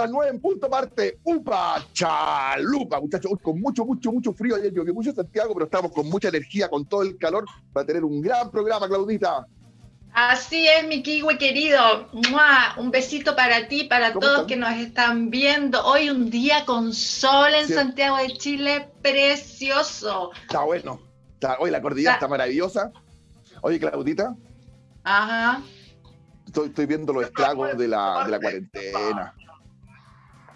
las 9 en punto parte Upa Chalupa, muchachos. con mucho, mucho, mucho frío. Ayer llovió mucho en Santiago, pero estamos con mucha energía, con todo el calor, para tener un gran programa, Claudita. Así es, mi kiwi querido. Un besito para ti, para todos que nos están viendo. Hoy un día con sol en Santiago de Chile, precioso. Está bueno. hoy la cordillera está maravillosa. Oye, Claudita. Ajá. Estoy, viendo los estragos de la, de la cuarentena.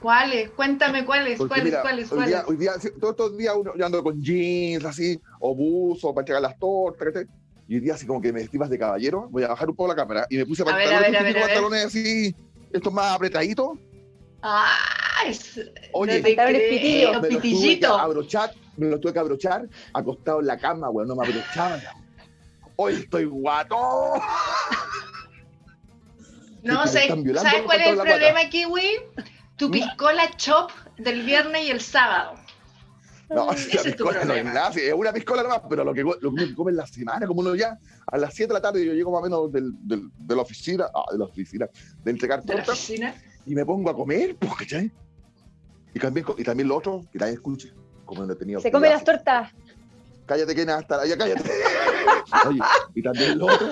¿Cuáles? Cuéntame cuáles, cuáles, cuáles, hoy Día, hoy día, todos estos días uno, yo ando con jeans así, o buzo, para entregar las tortas, y hoy día así como que me estimas de caballero, voy a bajar un poco la cámara, y me puse pantalones, ver, pantalones así, estos más apretaditos. Ah, es... Oye, me, los tuve que abrochar, me los tuve que abrochar, acostado en la cama, güey, no me abrochaban. Hoy estoy guato. No, sé, ¿sabes cuál es el problema, Kiwi? Tu piscola chop del viernes y el sábado. No, Ese es, piscola no es nada, es una piscola nomás, pero lo que, lo que come en la semana, como uno ya a las 7 de la tarde, yo llego más o menos del, del, de la oficina, ah, de la oficina, de entregar tortas, y me pongo a comer, pues, ¿cachai? Y también, y también lo otro, que también escuche, como no he tenido. Se come las tortas. Cállate, que nada, hasta allá, cállate. Oye, y también lo otro,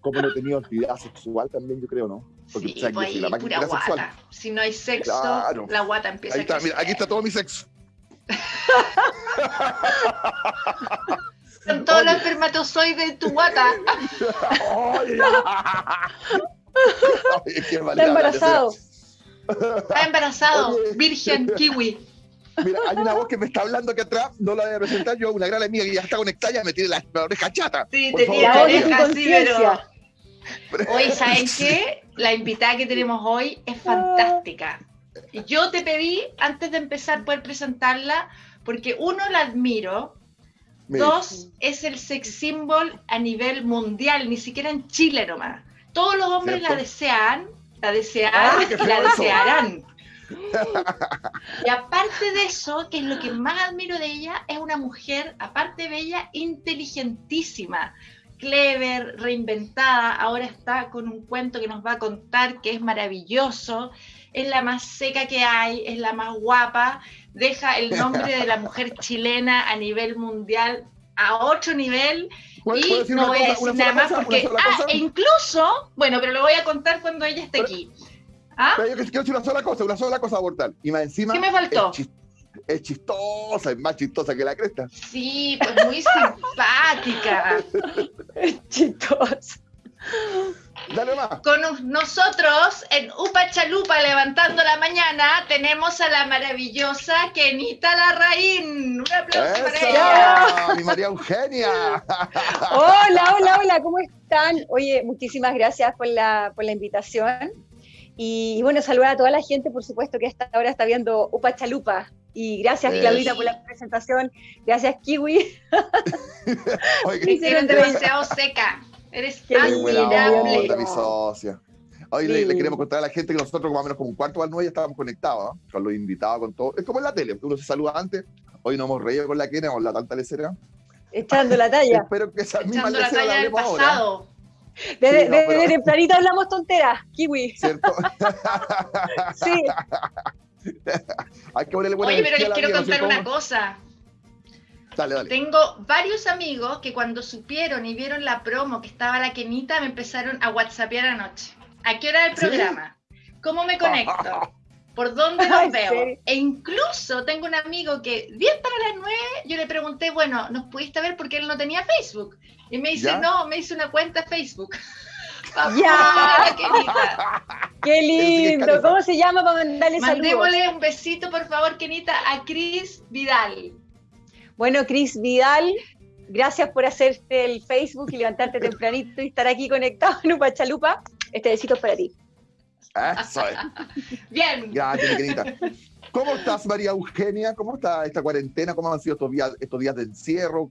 como no he tenido actividad sexual también, yo creo, ¿no? Porque sí, pues si la máquina pura sexual. Si no hay sexo, la guata empieza Ahí está, mira, aquí está todo mi sexo. Con todos los espermatozoides de tu guata. está embarazado. Está embarazado, virgen kiwi. Mira, hay una voz que me está hablando aquí atrás, no la voy a presentar yo, una gran amiga que ya está conectada, ya me tiene la, oreja chata. Sí, te tiene la oreja así, pero... Hoy, ¿saben qué? La invitada que tenemos hoy es fantástica. Yo te pedí, antes de empezar, poder presentarla, porque uno, la admiro, dos, es el sex symbol a nivel mundial, ni siquiera en Chile nomás. Todos los hombres la desean, la desean, la desearán. Y aparte de eso, que es lo que más admiro de ella, es una mujer, aparte de ella, inteligentísima, clever, reinventada. Ahora está con un cuento que nos va a contar que es maravilloso. Es la más seca que hay, es la más guapa. Deja el nombre de la mujer chilena a nivel mundial a otro nivel. Y no voy a decir nada más porque. Ah, e incluso, bueno, pero lo voy a contar cuando ella esté aquí. ¿Ah? Pero yo quiero decir una sola cosa, una sola cosa abortar. Y más encima. ¿Qué me faltó? Es, chistosa, es más chistosa que la cresta. Sí, pues muy simpática. es chistosa. Dale más. Con nosotros en Upa Chalupa levantando la mañana tenemos a la maravillosa Kenita Larraín. Un aplauso para ella. Mi María Eugenia. hola, hola, hola, ¿cómo están? Oye, muchísimas gracias por la, por la invitación. Y, bueno, saludar a toda la gente, por supuesto, que hasta ahora está viendo Upa Chalupa. Y gracias, Claudita, por la presentación. Gracias, Kiwi. Eres demasiado seca. Eres admirable. mi socia. Hoy le, queremos contar a la gente que nosotros, más o menos como un cuarto al nueve, ya estábamos conectados, con los invitados, con todo. Es como en la tele, uno se saluda antes. Hoy nos hemos reído con la Kenia, con la tanta lecera. Echando la talla. Espero que esa misma lecera la hablemos ahora. Desde, de, tempranito hablamos tonteras, kiwi. ¿Cierto? sí. Hay que Oye, pero les quiero contar una cosa. Dale, dale. Tengo varios amigos que cuando supieron y vieron la promo que estaba la Kenita me empezaron a whatsappear anoche. ¿A qué hora el programa? ¿Cómo me conecto? ¿Por dónde los veo? E incluso tengo un amigo que 10 para las 9 yo le pregunté, bueno, ¿nos pudiste ver porque él no tenía Facebook? Y me dice, no, me hice una cuenta Facebook. ¡Ya! ¡Qué lindo! ¿Cómo se llama para mandarle saludos? Mandémosle un besito, por favor, Kenita, a Cris Vidal. Bueno, Cris Vidal, gracias por hacerte el Facebook y levantarte tempranito y estar aquí conectado en Upachalupa. Este besito es para ti. Eso Bien. Gracias, Kenita. ¿Cómo estás, María Eugenia? ¿Cómo está esta cuarentena? ¿Cómo han sido estos días, estos días de encierro?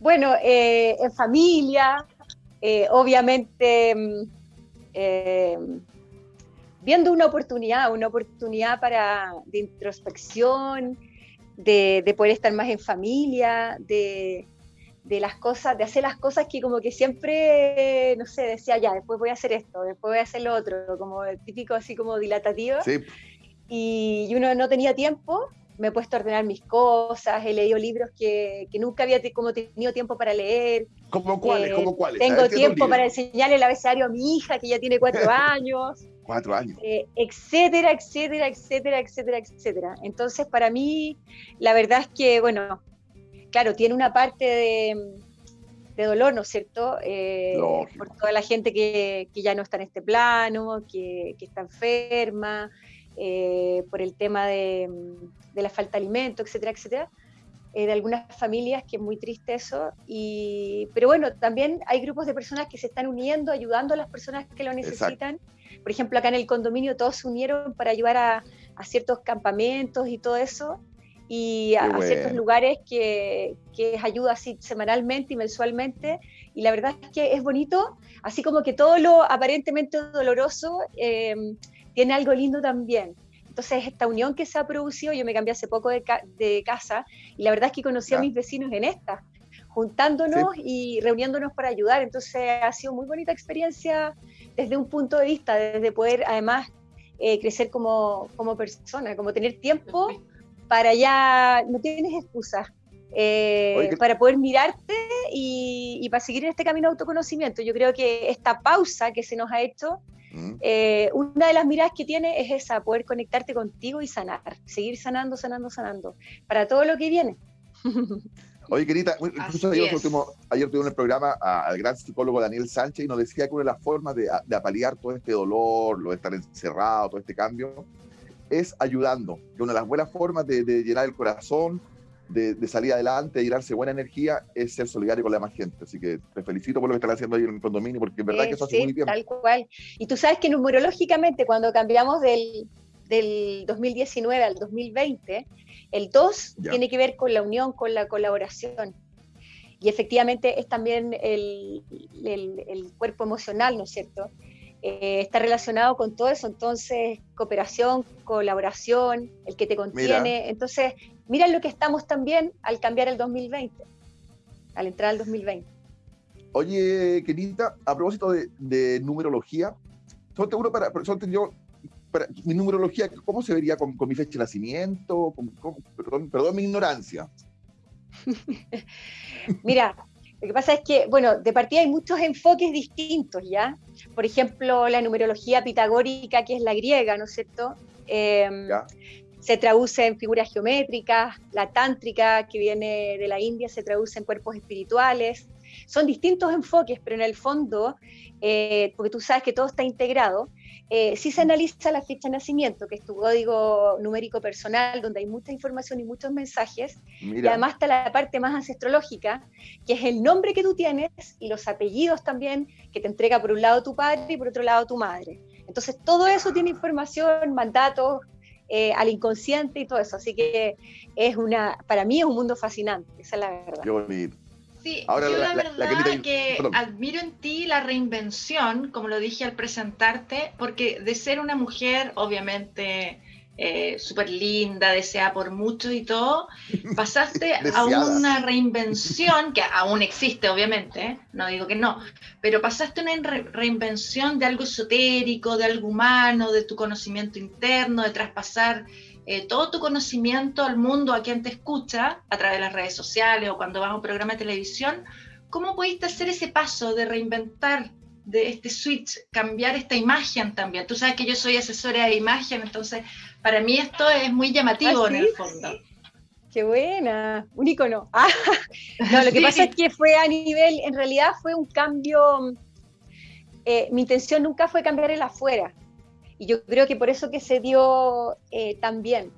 Bueno, eh, en familia, eh, obviamente mm, eh, viendo una oportunidad, una oportunidad para, de introspección, de, poder estar más en familia, de, de las cosas, de hacer las cosas que como que siempre, no sé, decía ya, después voy a hacer esto, después voy a hacer lo otro, como típico así como dilatativo. Sí. Y, uno no tenía tiempo, me he puesto a ordenar mis cosas, he leído libros que, que nunca había como tenido tiempo para leer. ¿Cómo cuáles? Eh, cuáles? Tengo tiempo para enseñarle el abecedario a mi hija, que ya tiene cuatro años. cuatro años. Eh, etcétera, etcétera, etcétera, etcétera, etcétera. Entonces, para mí, la verdad es que, bueno, claro, tiene una parte de, dolor, ¿no es cierto? Eh, por toda la gente que, ya no está en este plano, que, está enferma, eh, por el tema de, la falta de alimento, etcétera, etcétera. Eh, de algunas familias, que es muy triste eso. Y, pero bueno, también hay grupos de personas que se están uniendo, ayudando a las personas que lo necesitan. Por ejemplo, acá en el condominio todos se unieron para ayudar a, a ciertos campamentos y todo eso y a, ciertos lugares que, que ayuda así semanalmente y mensualmente. Y la verdad es que es bonito, así como que todo lo aparentemente doloroso em, tiene algo lindo también. Entonces, esta unión que se ha producido, yo me cambié hace poco de, de casa y la verdad es que conocí a mis vecinos en esta, juntándonos y reuniéndonos para ayudar. Entonces, ha sido muy bonita experiencia desde un punto de vista, desde poder además eh, crecer como, como persona, como tener tiempo para ya, no tienes excusas, eh, para poder mirarte y, para seguir en este camino de autoconocimiento. Yo creo que esta pausa que se nos ha hecho, mm. eh, una de las miradas que tiene es esa, poder conectarte contigo y sanar, seguir sanando, sanando, sanando, para todo lo que viene. Oye, querida, incluso ayer, ayer tuve en el programa al gran psicólogo Daniel Sánchez y nos decía que una de las formas de, de apalear todo este dolor, lo de estar encerrado, todo este cambio, es ayudando. Que una de las buenas formas de, llenar el corazón, de, salir adelante, de llenarse buena energía, es ser solidario con la más gente. Así que te felicito por lo que estás haciendo ahí en el condominio, porque es verdad que eso hace muy bien. Tal cual. Y tú sabes que numerológicamente, cuando cambiamos del, del 2019 al 2020, el 2 tiene que ver con la unión, con la colaboración. Y efectivamente es también el, el, el cuerpo emocional, ¿no es cierto? Eh, está relacionado con todo eso, entonces cooperación, colaboración, el que te contiene, entonces mira lo que estamos también al cambiar el 2020, al entrar al 2020. Oye, querida, a propósito de, numerología, solo uno para, yo, para, mi numerología, ¿cómo se vería con, mi fecha de nacimiento? perdón, perdón mi ignorancia. Mira, lo que pasa es que, bueno, de partida hay muchos enfoques distintos, ¿ya? Por ejemplo, la numerología pitagórica, que es la griega, ¿no es cierto? Em, se traduce en figuras geométricas, la tántrica, que viene de la India, se traduce en cuerpos espirituales. Son distintos enfoques, pero en el fondo, eh, porque tú sabes que todo está integrado, eh, si se analiza la fecha de nacimiento, que es tu código numérico personal, donde hay mucha información y muchos mensajes, y además está la parte más ancestrológica, que es el nombre que tú tienes y los apellidos también que te entrega por un lado tu padre y por otro lado tu madre. Entonces todo eso tiene información, mandatos eh, al inconsciente y todo eso. Así que es una, para mí es un mundo fascinante, esa es la verdad. Qué bonito. Sí, Ahora, yo la, verdad que, admiro en ti la reinvención, como lo dije al presentarte, porque de ser una mujer, obviamente, eh, súper linda, deseada por muchos y todo, pasaste a una reinvención, que aún existe, obviamente, ¿eh? no digo que no, pero pasaste a una reinvención de algo esotérico, de algo humano, de tu conocimiento interno, de traspasar eh, todo tu conocimiento al mundo, a quien te escucha, a través de las redes sociales o cuando vas a un programa de televisión, ¿cómo pudiste hacer ese paso de reinventar de este switch, cambiar esta imagen también? Tú sabes que yo soy asesora de imagen, entonces para mí esto es muy llamativo ¿Ah, en el fondo. Qué buena, un icono. Ah, no, lo que pasa es que fue a nivel, en realidad fue un cambio, eh, mi intención nunca fue cambiar el afuera, y yo creo que por eso que se dio eh, tan bien,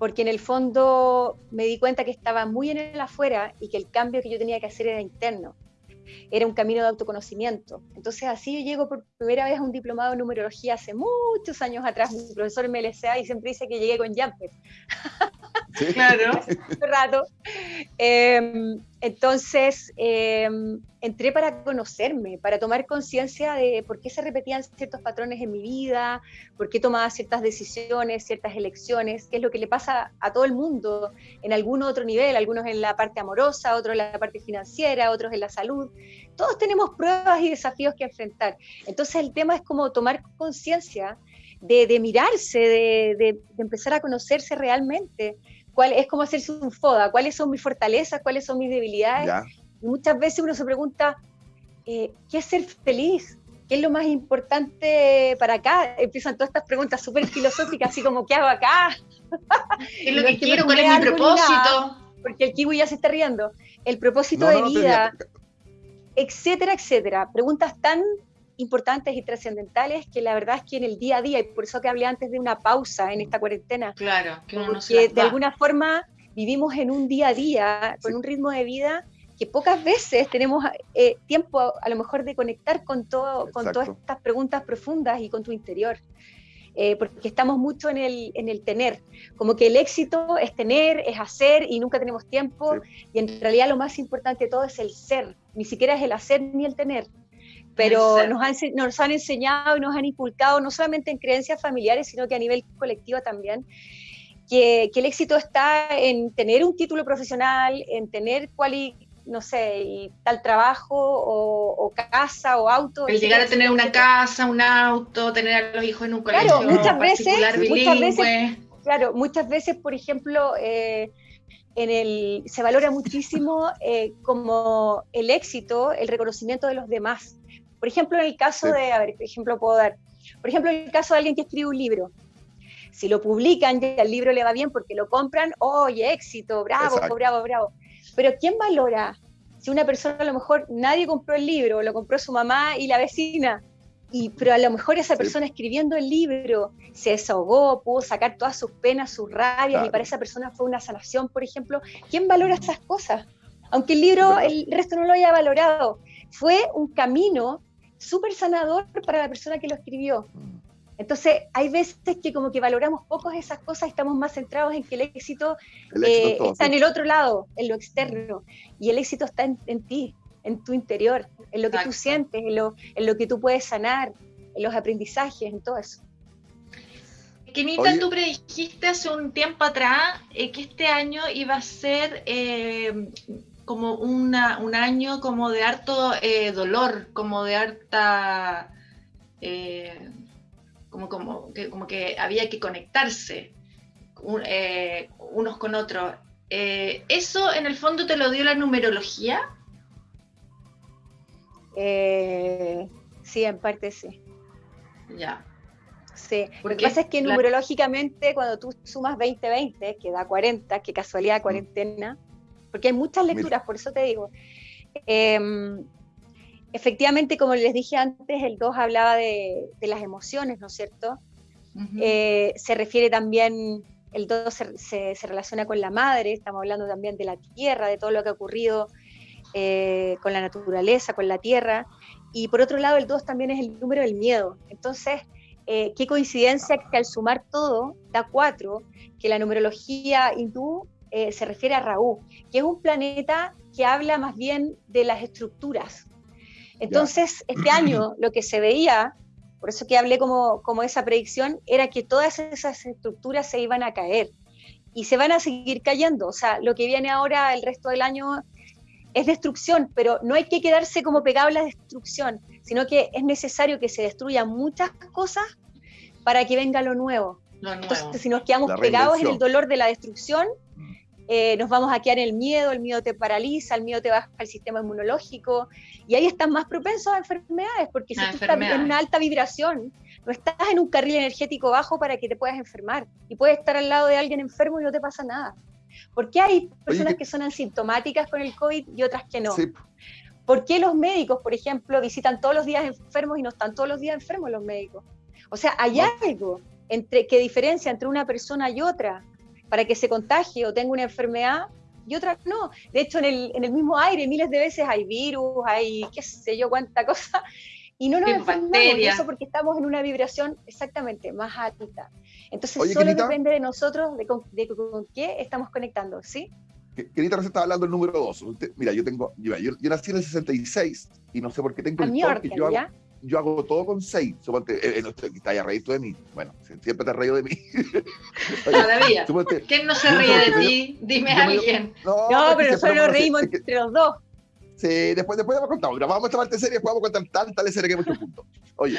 porque en el fondo me di cuenta que estaba muy en el afuera y que el cambio que yo tenía que hacer era interno. Era un camino de autoconocimiento. Entonces así yo llego por primera vez a un diplomado en numerología hace muchos años atrás. Mi profesor me y siempre dice que llegué con jumper. Claro. rato. Em, entonces, em, entré para conocerme, para tomar conciencia de por qué se repetían ciertos patrones en mi vida, por qué tomaba ciertas decisiones, ciertas elecciones, qué es lo que le pasa a todo el mundo en algún otro nivel, algunos en la parte amorosa, otros en la parte financiera, otros en la salud. Todos tenemos pruebas y desafíos que enfrentar. Entonces, el tema es como tomar conciencia de, mirarse, de, empezar a conocerse realmente. Cuál, es como hacerse un FODA, cuáles son mis fortalezas, cuáles son mis debilidades. Y muchas veces uno se pregunta, eh, ¿qué es ser feliz? ¿Qué es lo más importante para acá? Empiezan todas estas preguntas súper filosóficas, así como, ¿qué hago acá? ¿Qué es lo que, quiero? ¿Cuál es mi propósito? porque el kiwi ya se está riendo. El propósito de vida, etcétera, etcétera. Preguntas tan importantes y trascendentales que la verdad es que en el día a día, y por eso que hablé antes de una pausa en esta cuarentena, claro, que uno de alguna forma vivimos en un día a día, con un ritmo de vida que pocas veces tenemos eh, tiempo a, lo mejor de conectar con, todo, con todas estas preguntas profundas y con tu interior. Eh, porque estamos mucho en el, en el tener, como que el éxito es tener, es hacer y nunca tenemos tiempo, y en realidad lo más importante de todo es el ser, ni siquiera es el hacer ni el tener pero nos han, nos han enseñado y nos han inculcado, no solamente en creencias familiares, sino que a nivel colectivo también, que, que el éxito está en tener un título profesional, en tener cual no sé, y tal trabajo o, casa o auto. El llegar a tener una casa, un auto, tener a los hijos en un colegio claro, muchas veces, muchas veces, claro, muchas veces, por ejemplo, eh, en el, se valora muchísimo eh, como el éxito, el reconocimiento de los demás. Por ejemplo, en el caso de, a ver, qué ejemplo puedo dar. Por ejemplo, en el caso de alguien que escribe un libro. Si lo publican y al libro le va bien porque lo compran, oye, éxito, bravo, bravo, bravo. Pero ¿quién valora si una persona a lo mejor nadie compró el libro, lo compró su mamá y la vecina? Y, pero a lo mejor esa persona escribiendo el libro se desahogó, pudo sacar todas sus penas, sus rabias, y para esa persona fue una sanación, por ejemplo. ¿Quién valora esas cosas? Aunque el libro, el resto no lo haya valorado, fue un camino súper sanador para la persona que lo escribió. Mm. Entonces, hay veces que como que valoramos poco esas cosas, estamos más centrados en que el éxito, eh, está en el otro lado, en lo externo, y el éxito está en, ti, en tu interior, en lo que tú sientes, en lo, en lo que tú puedes sanar, en los aprendizajes, en todo eso. Kenita, tú predijiste hace un tiempo atrás eh, que este año iba a ser eh, como una, un año como de harto eh, dolor, como de harta... Eh, como, como, que, como que había que conectarse eh, unos con otros. ¿Eso en el fondo te lo dio la numerología? sí, en parte sí. Ya. Sí, lo que pasa es que numerológicamente cuando tú sumas 20-20, que da 40, que casualidad cuarentena, porque hay muchas lecturas, por eso te digo. Em, efectivamente, como les dije antes, el 2 hablaba de, las emociones, ¿no es cierto? Eh, se refiere también, el 2 se, relaciona con la madre, estamos hablando también de la tierra, de todo lo que ha ocurrido eh, con la naturaleza, con la tierra. Y por otro lado, el 2 también es el número del miedo. Entonces, eh, qué coincidencia que al sumar todo da 4, que la numerología hindú eh, se refiere a Raúl, que es un planeta que habla más bien de las estructuras. Entonces, este año lo que se veía, por eso que hablé como, como esa predicción, era que todas esas estructuras se iban a caer y se van a seguir cayendo. O sea, lo que viene ahora el resto del año es destrucción, pero no hay que quedarse como pegado a la destrucción, sino que es necesario que se destruyan muchas cosas para que venga lo nuevo. Entonces, si nos quedamos pegados en el dolor de la destrucción, eh, nos vamos a quedar en el miedo, el miedo te paraliza, el miedo te baja el sistema inmunológico y ahí estás más propensos a enfermedades, porque si tú estás en una alta vibración, no estás en un carril energético bajo para que te puedas enfermar y puedes estar al lado de alguien enfermo y no te pasa nada. ¿Por qué hay personas que son asintomáticas con el COVID y otras que no? ¿Por qué los médicos, por ejemplo, visitan todos los días enfermos y no están todos los días enfermos los médicos? O sea, hay algo entre, que diferencia entre una persona y otra para que se contagie o tenga una enfermedad y otras no. De hecho, en el, en el mismo aire miles de veces hay virus, hay qué sé yo, cuánta cosa. Y no nos enfermamos de eso porque estamos en una vibración exactamente más alta. Entonces solo depende de nosotros de con, qué estamos conectando, ¿sí? Querida recién estaba hablando del número 2. Mira, yo tengo, yo, nací en el 66 y no sé por qué tengo el toque. Yo hago, yo hago todo con 6. Suponte, eh, eh, no, está ya reído de mí. Bueno, siempre te has reído de mí. Todavía. ¿Quién no se ríe de ti? Dime a alguien. No, pero nosotros nos reímos entre los dos. Sí, después, después vamos a contar. Vamos a esta parte seria, después vamos a contar tanta serie que hay muchos puntos. Oye,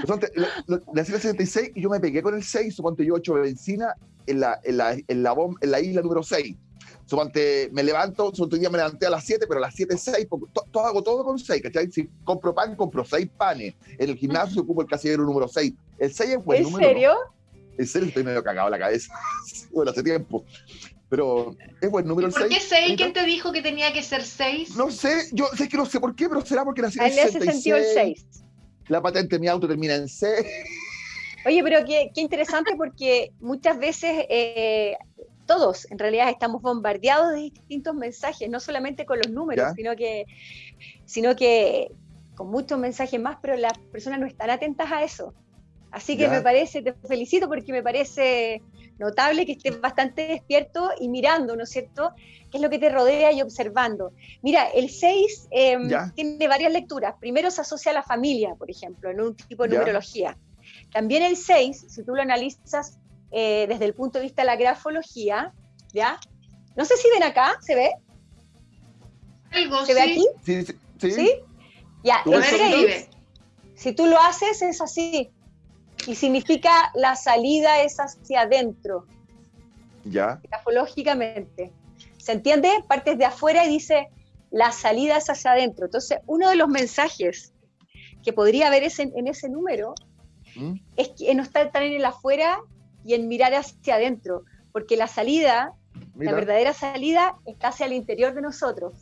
suponte, en el 66 y yo me pegué con el 6, suponte yo 8 de benzina en la, en la, en la, en la isla número 6 Me levanto, otro día me levanté a las 7, pero a las 7, 6, todo, hago todo con 6, ¿cachai? Si compro pan, compro 6 panes. En el gimnasio ocupo el casillero número 6. El 6 es buen ¿En serio? En serio, estoy medio cagado la cabeza. bueno, hace tiempo. Pero es buen número el 6. ¿Por qué 6? ¿Quién te dijo que tenía que ser 6? No sé, yo sé que no sé por qué, pero será porque nací en el 66. hace sentido el 6. La patente de mi auto termina en 6. Oye, pero qué, qué interesante porque muchas veces eh, todos en realidad estamos bombardeados de distintos mensajes, no solamente con los números, sino que, sino que con muchos mensajes más, pero las personas no están atentas a eso. Así que me parece, te felicito porque me parece notable que estés bastante despierto y mirando, ¿no es cierto?, qué es lo que te rodea y observando. Mira, el 6 em, tiene varias lecturas. Primero se asocia a la familia, por ejemplo, en un tipo de numerología. También el 6, si tú lo analizas eh, desde el punto de vista de la grafología, ¿ya? No sé si ven acá, ¿se ve? ¿Se ve aquí? Sí, sí. ¿Sí? Ya, el 6, si tú lo haces, es así. Y significa la salida es hacia adentro. Ya. Grafológicamente. ¿Se entiende? Partes de afuera y dice la salida es hacia adentro. Entonces, uno de los mensajes que podría haber en ese número ¿Mm? es que no está tan en el afuera y en mirar hacia adentro, porque la salida, la verdadera salida está hacia el interior de nosotros,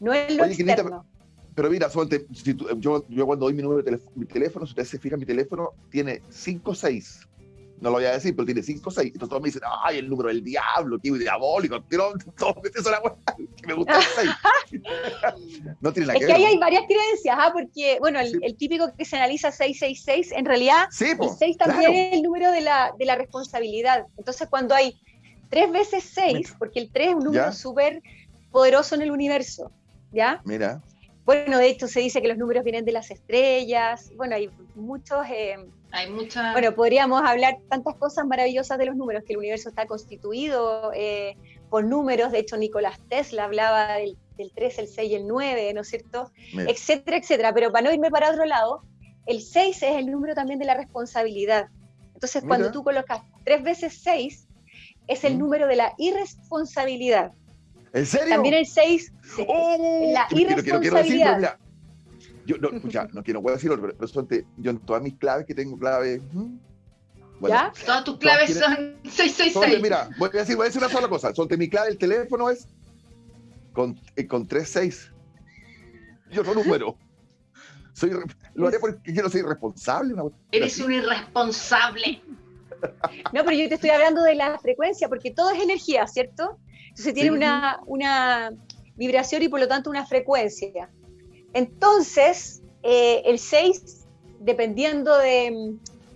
no en lo externo. pero mira, yo, yo cuando doy mi número de teléfono, mi teléfono, si ustedes se fijan, mi teléfono tiene 5 6 no lo voy a decir, pero tiene 5 o 6. Entonces todos me dicen, ay, el número del diablo, qué diabólico. todos me dicen que me gusta el 6. no tiene nada es que, ahí hay varias creencias, ¿ah? porque, bueno, el, típico que se analiza 666, en realidad, el 6 también es el número de la, de la responsabilidad. Entonces, cuando hay 3 veces 6, porque el 3 es un número súper poderoso en el universo, ¿ya? Mira. Bueno, de hecho se dice que los números vienen de las estrellas, bueno, hay muchos... Eh, hay muchas... Bueno, podríamos hablar tantas cosas maravillosas de los números, que el universo está constituido eh, por números, de hecho Nicolás Tesla hablaba del, 3, el 6 y el 9, ¿no es cierto? Etcétera, etcétera, pero para no irme para otro lado, el 6 es el número también de la responsabilidad. Entonces, cuando tú colocas 3 veces 6, es el número de la irresponsabilidad. ¿En serio? También el 6, la irresponsabilidad. yo no, escucha, no quiero puedo decirlo, pero, pero yo en todas mis claves que tengo claves. ¿Ya? Todas tus claves son 666. mira, voy a, decir, voy a decir una sola cosa. Son mi clave, el teléfono es con, eh, con 36. Yo no número. Soy, lo haré porque yo no soy irresponsable. Eres un irresponsable. No, pero yo te estoy hablando de la frecuencia, porque todo es energía, ¿cierto? Entonces tiene una, una vibración y por lo tanto una frecuencia. Entonces, eh, el 6, dependiendo de,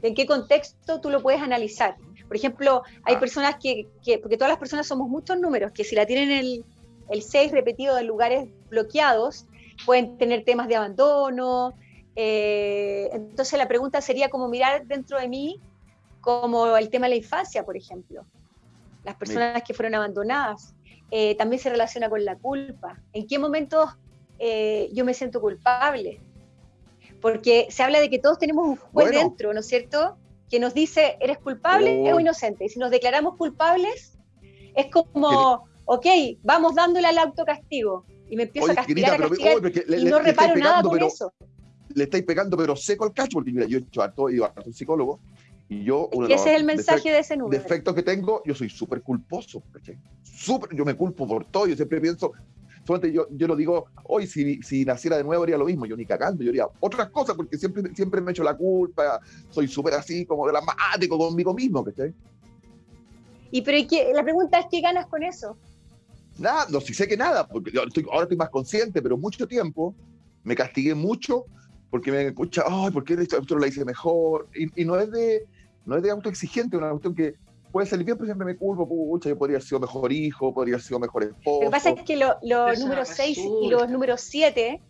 en qué contexto tú lo puedes analizar. Por ejemplo, hay ah. personas que, porque todas las personas somos muchos números, que si la tienen el, el 6 repetido en lugares bloqueados, pueden tener temas de abandono. Eh, entonces la pregunta sería como mirar dentro de mí como el tema de la infancia, por ejemplo las personas que fueron abandonadas. Eh, también se relaciona con la culpa. ¿En qué momentos eh, yo me siento culpable? Porque se habla de que todos tenemos un juez dentro, ¿no es cierto? Que nos dice, ¿eres culpable o inocente? Y si nos declaramos culpables, es como, ok, vamos dándole al autocastigo. Y me empiezo a castigar, a castigar y no reparo nada con eso. Le estáis pegando, pero seco al cacho, porque mira, yo he hecho harto, he ido a un psicólogo, y yo, ese es el mensaje de ese número. Defectos que tengo, yo soy súper culposo. Súper, yo me culpo por todo. Yo siempre pienso, solamente yo, yo lo digo, hoy si, si naciera de nuevo haría lo mismo. Yo ni cagando, yo haría otras cosas porque siempre, siempre me echo la culpa. Soy súper así, como dramático conmigo mismo. ¿cachai? Y pero la pregunta es, ¿qué ganas con eso? Nada, no, si sé que nada, porque yo estoy, ahora estoy más consciente, pero mucho tiempo me castigué mucho porque me escucha, ay, ¿por qué esto, lo hice mejor? Y, no es de no es de autoexigente, una cuestión que puede salir bien, pero siempre me culpo, pucha, yo podría haber sido mejor hijo, podría haber sido mejor esposo. Lo que pasa es que los números 6 y los números 7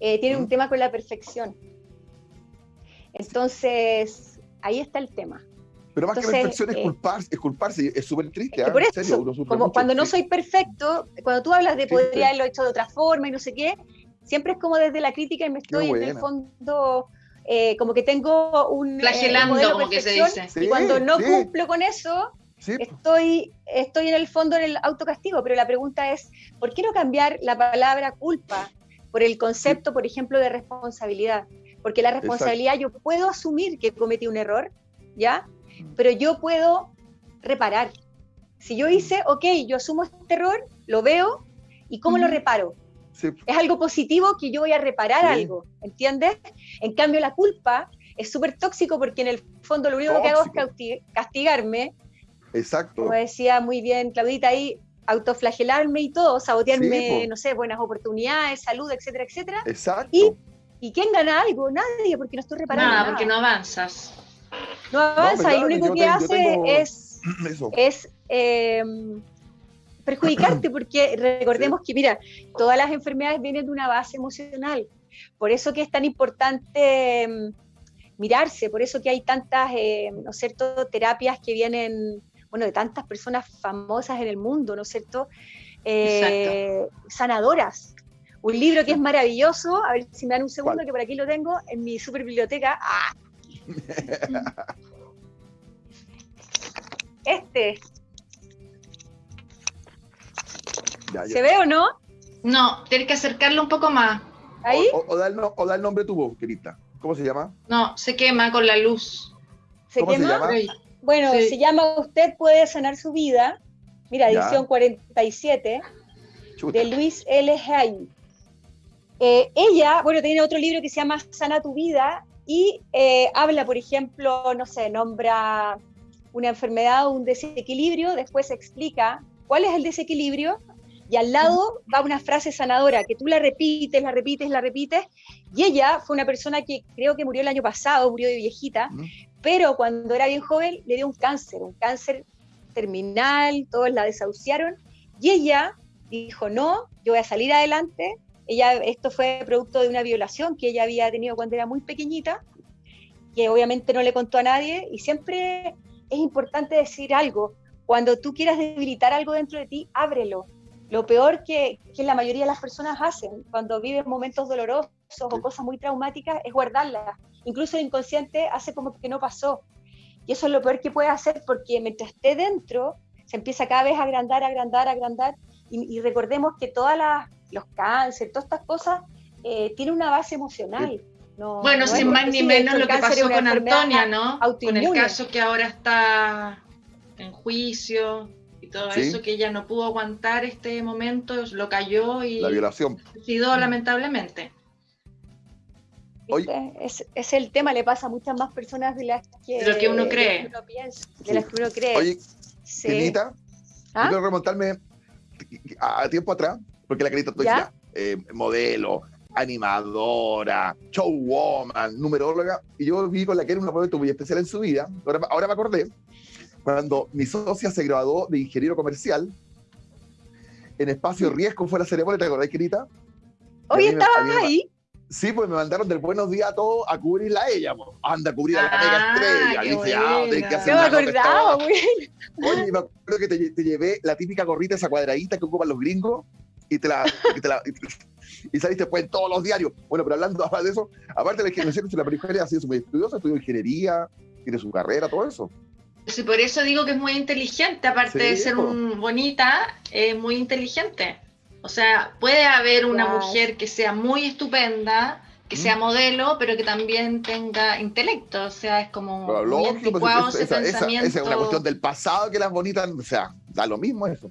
eh, tienen un tema con la perfección. Entonces, ahí está el tema. Pero más que perfección es, eh, culparse, es culparse, es súper triste. ¿ah? Por eso, como cuando no soy perfecto, cuando tú hablas de podría haberlo hecho de otra forma y no sé qué, siempre es como desde la crítica y me estoy en el fondo eh, como que tengo un flagelando como que se dice. y cuando no cumplo con eso estoy estoy en el fondo en el autocastigo. Pero la pregunta es ¿por qué no cambiar la palabra culpa por el concepto por ejemplo de responsabilidad porque la responsabilidad yo puedo asumir que cometí un error ya pero yo puedo reparar. Si yo hice ok yo asumo este error lo veo y cómo lo reparo es algo positivo que yo voy a reparar algo, ¿entiendes? En cambio, la culpa es súper tóxico porque en el fondo lo único que hago es castigarme. Exacto. Como decía muy bien Claudita ahí, autoflagelarme y todo, sabotearme, no sé, buenas oportunidades, salud, etcétera, etcétera. Exacto. Y, ¿y quién gana algo? Nadie, porque no estoy reparando. Nada, porque no avanzas. No avanza y lo único que hace es, es eh, perjudicarte, porque recordemos que, mira, todas las enfermedades vienen de una base emocional. Por eso que es tan importante mm, mirarse, por eso que hay tantas, eh, ¿no es cierto?, terapias que vienen, bueno, de tantas personas famosas en el mundo, ¿no es cierto?, eh, sanadoras. Un libro que es maravilloso, a ver si me dan un segundo, que por aquí lo tengo, en mi super biblioteca. ¡Ah! este, ¿Se ve o no? No, tienes que acercarlo un poco más. ¿Ahí? O, da, el, nombre tu voz, querida. ¿Cómo se llama? No, se quema con la luz. ¿Se ¿Cómo quema? se llama? Bueno, se llama Usted puede sanar su vida. Mira, edición 47 de Luis L. Hay. Eh, ella, bueno, tiene otro libro que se llama Sana tu vida y eh, habla, por ejemplo, no sé, nombra una enfermedad o un desequilibrio, después explica cuál es el desequilibrio y al lado va una frase sanadora que tú la repites, la repites, la repites. Y ella fue una persona que creo que murió el año pasado, murió de viejita, pero cuando era bien joven le dio un cáncer, un cáncer terminal, todos la desahuciaron. Y ella dijo, no, yo voy a salir adelante. Ella, esto fue producto de una violación que ella había tenido cuando era muy pequeñita, que obviamente no le contó a nadie. Y siempre es importante decir algo. Cuando tú quieras debilitar algo dentro de ti, ábrelo, lo peor que, la mayoría de las personas hacen cuando viven momentos dolorosos o cosas muy traumáticas es guardarlas. Incluso el inconsciente hace como que no pasó. Y eso es lo peor que puede hacer porque mientras esté dentro, se empieza cada vez a agrandar, agrandar, agrandar. Y, recordemos que todas los cánceres, todas estas cosas, eh, tienen una base emocional. bueno, sin más ni menos lo que pasó con Antonia, ¿no? Con el caso que ahora está en juicio todo eso que ella no pudo aguantar este momento, lo cayó y la violación. suicidó lamentablemente. Es, es, el tema, le pasa a muchas más personas de las que, de lo que uno cree. De, las que uno cree. Oye, sí. ¿Ah? quiero remontarme a tiempo atrás, porque la Kenita tú decías, eh, modelo, animadora, showwoman, numeróloga, y yo vi con la que era un momento muy especial en su vida, ahora, ahora me acordé, cuando mi socia se graduó de ingeniero comercial, en Espacio Riesgo fue la ceremonia, ¿te acordás, querida? Hoy estabas ahí. Sí, pues me mandaron del buenos días a todos a cubrirla a ella. Anda a cubrir a la mega ah, estrella. Dije, ah, tenés que hacer me acordaba, güey. Oye, me acuerdo que te, llevé la típica gorrita, esa cuadradita que ocupan los gringos, y te la. Y, te la, y, saliste pues en todos los diarios. Bueno, pero hablando de eso, aparte de la ingeniería, la mujer ha sido muy estudiosa, estudió ingeniería, tiene su carrera, todo eso. Sí, por eso digo que es muy inteligente, aparte de ser un, bonita, es muy inteligente. O sea, puede haber una mujer que sea muy estupenda, que sea mm. modelo, pero que también tenga intelecto. O sea, es como muy pues, esa, es una cuestión del pasado que las bonitas, o sea, da lo mismo eso.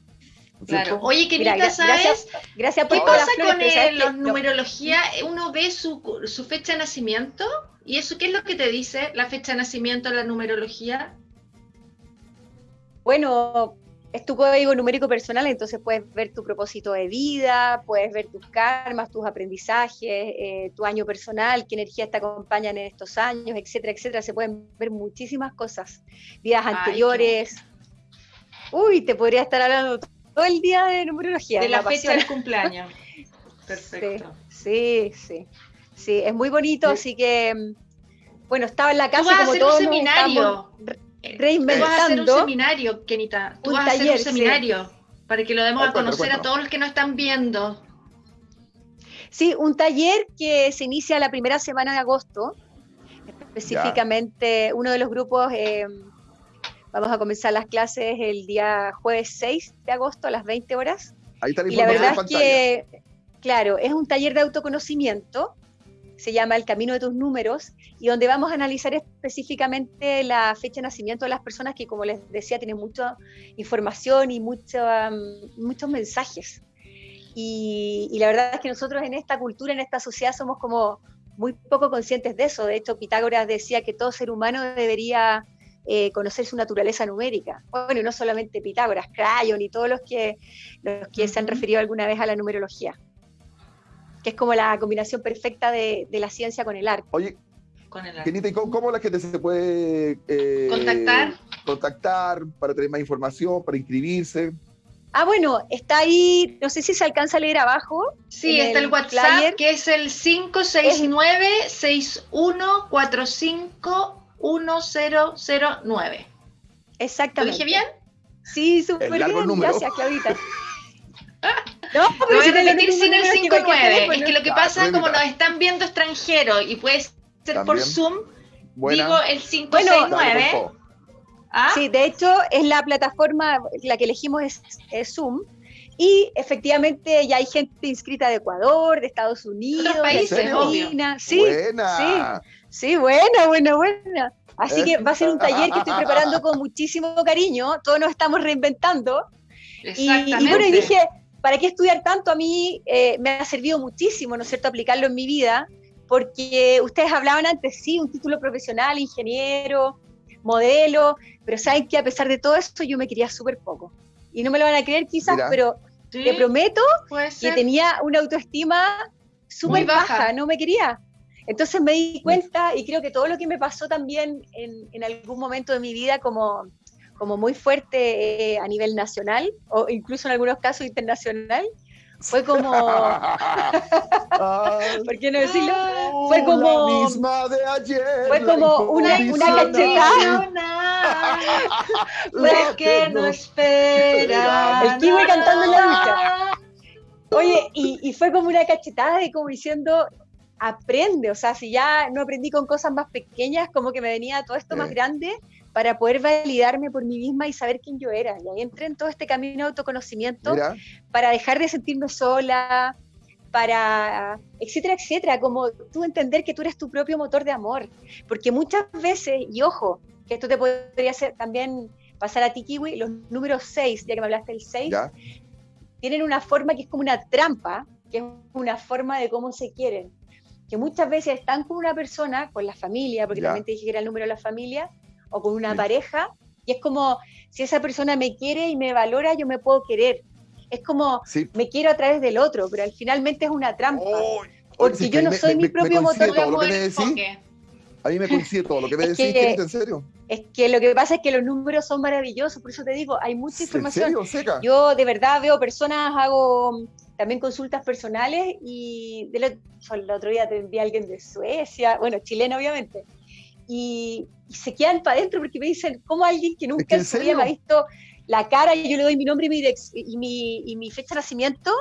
Claro. Oye, querida, ¿sabes? Gracias, por ¿Qué pasa con la numerología? Uno ve su, su fecha de nacimiento y eso, ¿qué es lo que te dice la fecha de nacimiento en la numerología? Bueno, es tu código numérico personal, entonces puedes ver tu propósito de vida, puedes ver tus karmas, tus aprendizajes, eh, tu año personal, qué energías te acompañan en estos años, etcétera, etcétera. Se pueden ver muchísimas cosas, vidas anteriores. Uy, te podría estar hablando todo el día de numerología. De la, fecha del cumpleaños. Perfecto. Sí, sí, sí, es muy bonito, así que, mm, bueno, estaba en la casa como a hacer un seminario reinventando. Tú vas a hacer un seminario, Kenita. Tú vas a hacer un seminario para que lo demos a conocer a todos los que nos están viendo. Sí, un taller que se inicia la primera semana de agosto. Específicamente, uno de los grupos, eh, vamos a comenzar las clases el día jueves 6 de agosto a las 20 horas. Ahí está la y la verdad es que, claro, es un taller de autoconocimiento se llama El Camino de tus Números, y donde vamos a analizar específicamente la fecha de nacimiento de las personas que, como les decía, tienen mucha información y mucho, muchos mensajes. Y, la verdad es que nosotros en esta cultura, en esta sociedad, somos como muy poco conscientes de eso. De hecho, Pitágoras decía que todo ser humano debería eh, conocer su naturaleza numérica. Bueno, y no solamente Pitágoras, Crayon y todos los que, los que se han referido alguna vez a la numerología que es como la combinación perfecta de, la ciencia con el arte. Oye, Kenita, cómo, la gente se puede eh, contactar? contactar para tener más información, para inscribirse? Ah, bueno, está ahí, no sé si se alcanza a leer abajo. Sí, está el, WhatsApp, que es el 569-6145-1009. Exactamente. ¿Lo dije bien? Sí, súper bien. Gracias, Claudita. No, pero voy a repetir sin el 59. Es que lo que pasa, como nos están viendo extranjeros y puede ser por Zoom, digo el 569. ¿Ah? Sí, de hecho, es la plataforma, la que elegimos es, Zoom. Y efectivamente ya hay gente inscrita de Ecuador, de Estados Unidos, de Argentina. Sí, buena. sí, sí, buena, buena, buena. Así que va a ser un taller que estoy preparando con muchísimo cariño. Todos nos estamos reinventando. Y, y bueno, y dije, ¿para qué estudiar tanto? A mí eh, me ha servido muchísimo, ¿no es cierto?, aplicarlo en mi vida, porque ustedes hablaban antes, sí, un título profesional, ingeniero, modelo, pero saben que a pesar de todo eso yo me quería súper poco. Y no me lo van a creer quizás, pero te prometo que tenía una autoestima súper baja. no me quería. Entonces me di cuenta y creo que todo lo que me pasó también en, en algún momento de mi vida como como muy fuerte eh, a nivel nacional o incluso en algunos casos internacional. Fue como, ¿por qué no decirlo? Fue como, misma de ayer, fue como una, una cachetada. Porque no espera. El kiwi cantando en la ducha. Oye, y, y fue como una cachetada de como diciendo, aprende, o sea, si ya no aprendí con cosas más pequeñas, como que me venía todo esto más grande, para poder validarme por mí misma y saber quién yo era. Y ahí entré en todo este camino de autoconocimiento para dejar de sentirme sola, para, etcétera, etcétera, como tú entender que tú eres tu propio motor de amor. Porque muchas veces, y ojo, que esto te podría hacer también pasar a ti, Kiwi, los números 6, ya que me hablaste del 6, tienen una forma que es como una trampa, que es una forma de cómo se quieren. Que muchas veces están con una persona, con la familia, porque también te dije que era el número de la familia, o con una pareja, y es como, si esa persona me quiere y me valora, yo me puedo querer. Es como, me quiero a través del otro, pero al finalmente es una trampa. porque yo no soy mi propio motor de amor. A mí me coincide todo lo que me decís, que, ¿en serio? Es que lo que pasa es que los números son maravillosos, por eso te digo, hay mucha información. Yo de verdad veo personas, hago también consultas personales y el otro día te envié a alguien de Suecia, bueno, chileno obviamente, y, se quedan para adentro porque me dicen, ¿cómo alguien que nunca en su vida me ha visto la cara y yo le doy mi nombre y mi, y mi, y mi fecha de nacimiento,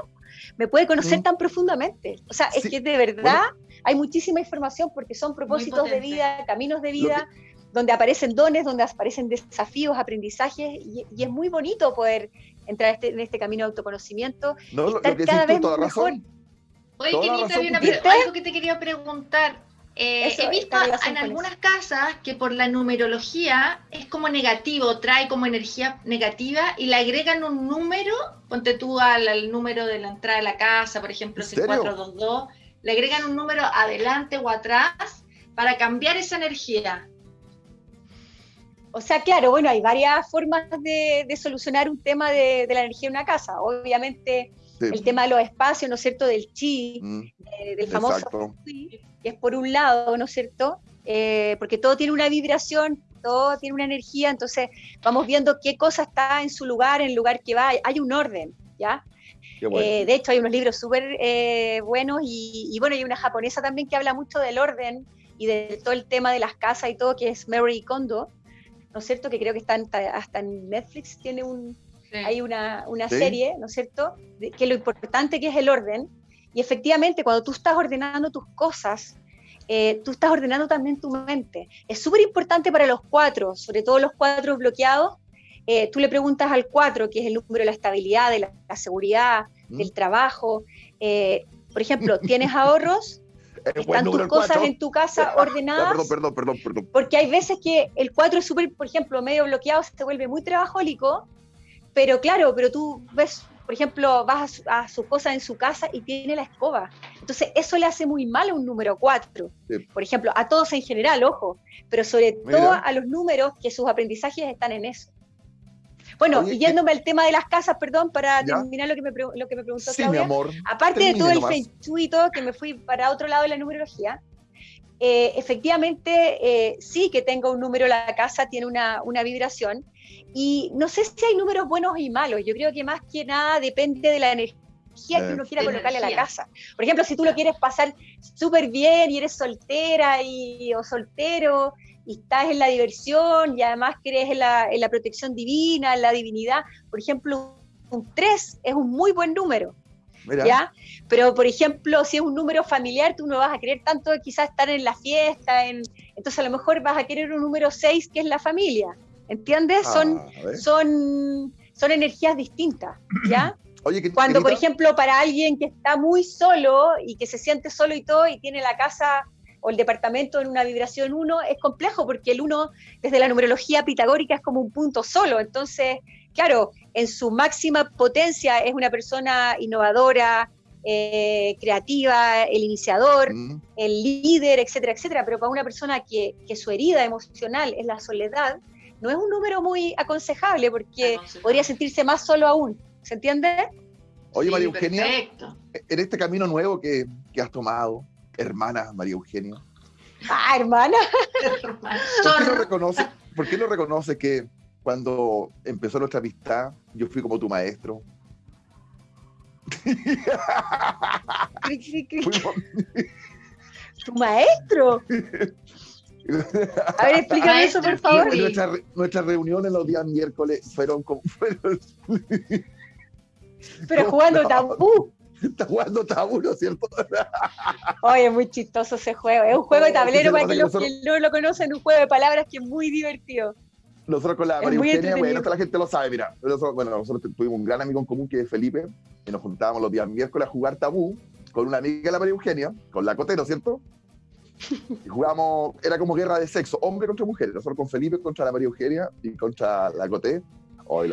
me puede conocer mm. tan profundamente? O sea, es que de verdad hay muchísima información porque son propósitos de vida, caminos de vida. donde aparecen dones, donde aparecen desafíos, aprendizajes, y, es muy bonito poder entrar este, en este camino de autoconocimiento. No, lo, que cada vez toda razón. Oye, Kenita, había algo que te quería preguntar. Eh, he visto en algunas casas que por la numerología es como negativo, trae como energía negativa y le agregan un número, ponte tú al, número de la entrada de la casa, por ejemplo, 6422, le agregan un número adelante o atrás para cambiar esa energía. O sea, claro, bueno, hay varias formas de, solucionar un tema de, la energía en una casa. Obviamente, el tema de los espacios, ¿no es cierto?, del chi, mm, del famoso chi, que es por un lado, ¿no es cierto? Eh, porque todo tiene una vibración, todo tiene una energía, entonces vamos viendo qué cosa está en su lugar, en el lugar que va, hay un orden, ¿ya? Eh, de hecho, hay unos libros súper eh, buenos y, y, bueno, hay una japonesa también que habla mucho del orden y de todo el tema de las casas y todo, que es Mary Kondo, ¿no es cierto? Que creo que está hasta en Netflix tiene un, hay una, una serie, ¿no es cierto? que lo importante que es el orden. Y efectivamente, cuando tú estás ordenando tus cosas, eh, tú estás ordenando también tu mente. Es súper importante para los cuatro, sobre todo los cuatro bloqueados. Eh, tú le preguntas al cuatro, que es el número de la estabilidad, de la, seguridad, mm. del trabajo. Eh, por ejemplo, ¿tienes ahorros? están tus cosas en tu casa ordenadas. perdón, perdón, perdón, perdón. Porque hay veces que el 4 es súper, por ejemplo, medio bloqueado, se vuelve muy trabajólico, pero claro, pero tú ves, por ejemplo, vas a, sus cosas en su casa y tiene la escoba. Entonces, eso le hace muy mal a un número 4. Por ejemplo, a todos en general, ojo, pero sobre todo a los números que sus aprendizajes están en eso. Bueno, yéndome al tema de las casas, perdón, para terminar lo que me, lo que me preguntó sí, Mi amor. Aparte de todo el feng que me fui para otro lado de la numerología, eh, efectivamente, eh, sí que tengo un número, la casa tiene una, una, vibración, y no sé si hay números buenos y malos, yo creo que más que nada depende de la energía que uno quiera colocarle a la casa. Por ejemplo, si tú lo quieres pasar súper bien y eres soltera y, o soltero y estás en la diversión y además crees en la, en la protección divina, en la divinidad, por ejemplo, un 3 es un muy buen número. ¿Ya? Pero, por ejemplo, si es un número familiar, tú no vas a querer tanto quizás estar en la fiesta, en... entonces a lo mejor vas a querer un número 6 que es la familia, ¿entiendes? son, ah, son, son energías distintas, ¿ya? Cuando, por ejemplo, para alguien que está muy solo y que se siente solo y todo y tiene la casa o el departamento en una vibración 1, es complejo porque el 1 desde la numerología pitagórica es como un punto solo. Entonces, claro, en su máxima potencia es una persona innovadora, eh, creativa, el iniciador, mm. el líder, etcétera, etcétera. Pero para una persona que, que, su herida emocional es la soledad, no es un número muy aconsejable porque podría sentirse más solo aún. ¿Se entiende? Oye, María Eugenia, en este camino nuevo que, que has tomado, hermana María Eugenia. Ah, hermana. ¿Por qué no reconoce, por qué no reconoce que cuando empezó nuestra amistad, yo fui como tu maestro? ¿Tu maestro? A ver, explícame eso, por favor. Nuestras nuestra reuniones los días miércoles fueron como... Fueron... Pero jugando tabú. Está jugando tabú, ¿no es cierto? Oye, es muy chistoso ese juego. Es un juego de tablero para que los que no lo conocen, un juego de palabras que es muy divertido. Nosotros con la María Eugenia, bueno, esta la gente lo sabe, mira. Nosotros, bueno, nosotros tuvimos un gran amigo en común que es Felipe, y nos juntábamos los días miércoles a jugar tabú con una amiga de la María Eugenia, con la Cote, ¿no es cierto? Y jugábamos, era como guerra de sexo, hombre contra mujeres. Nosotros con Felipe contra la María Eugenia y contra la Coté.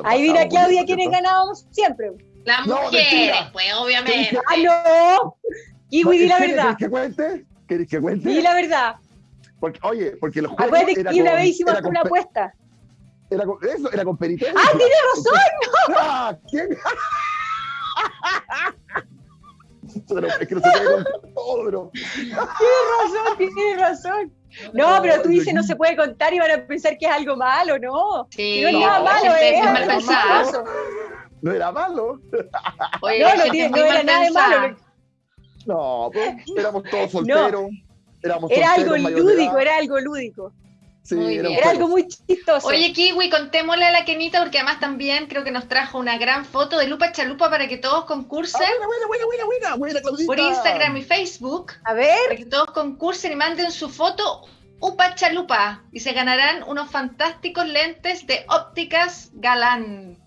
Ahí mira, Claudia, ¿quiénes ganábamos siempre? Las mujeres, pues, obviamente. ¡Ah, no! Kiwi, di la verdad. ¿Quieres que cuente? ¿Quieres que cuente? Di la verdad. Porque, oye, porque los juegos. Acuérdate que una vez hicimos una apuesta. Era con, eso, era con penitencia. ¡Ah, tienes razón! ¡No! ¡Ah! ¿Quién? pero es que no se puede contar todo, pero. Tienes razón, tienes razón. No, pero tú dices no se puede contar y van a pensar que es algo malo, ¿no? Sí, no es nada malo, es algo malo no era malo. Oye, no, no, no, era nada de malo. No, pues, éramos todos solteros. éramos era algo lúdico, era algo lúdico. Sí, era, era algo muy chistoso. Oye, Kiwi, contémosle a la Kenita, porque además también creo que nos trajo una gran foto de Lupa Chalupa para que todos concursen. Ah, buena, buena, buena, buena, buena, buena Por Instagram y Facebook. A ver. Para que todos concursen y manden su foto Upa Chalupa. Y se ganarán unos fantásticos lentes de ópticas galán.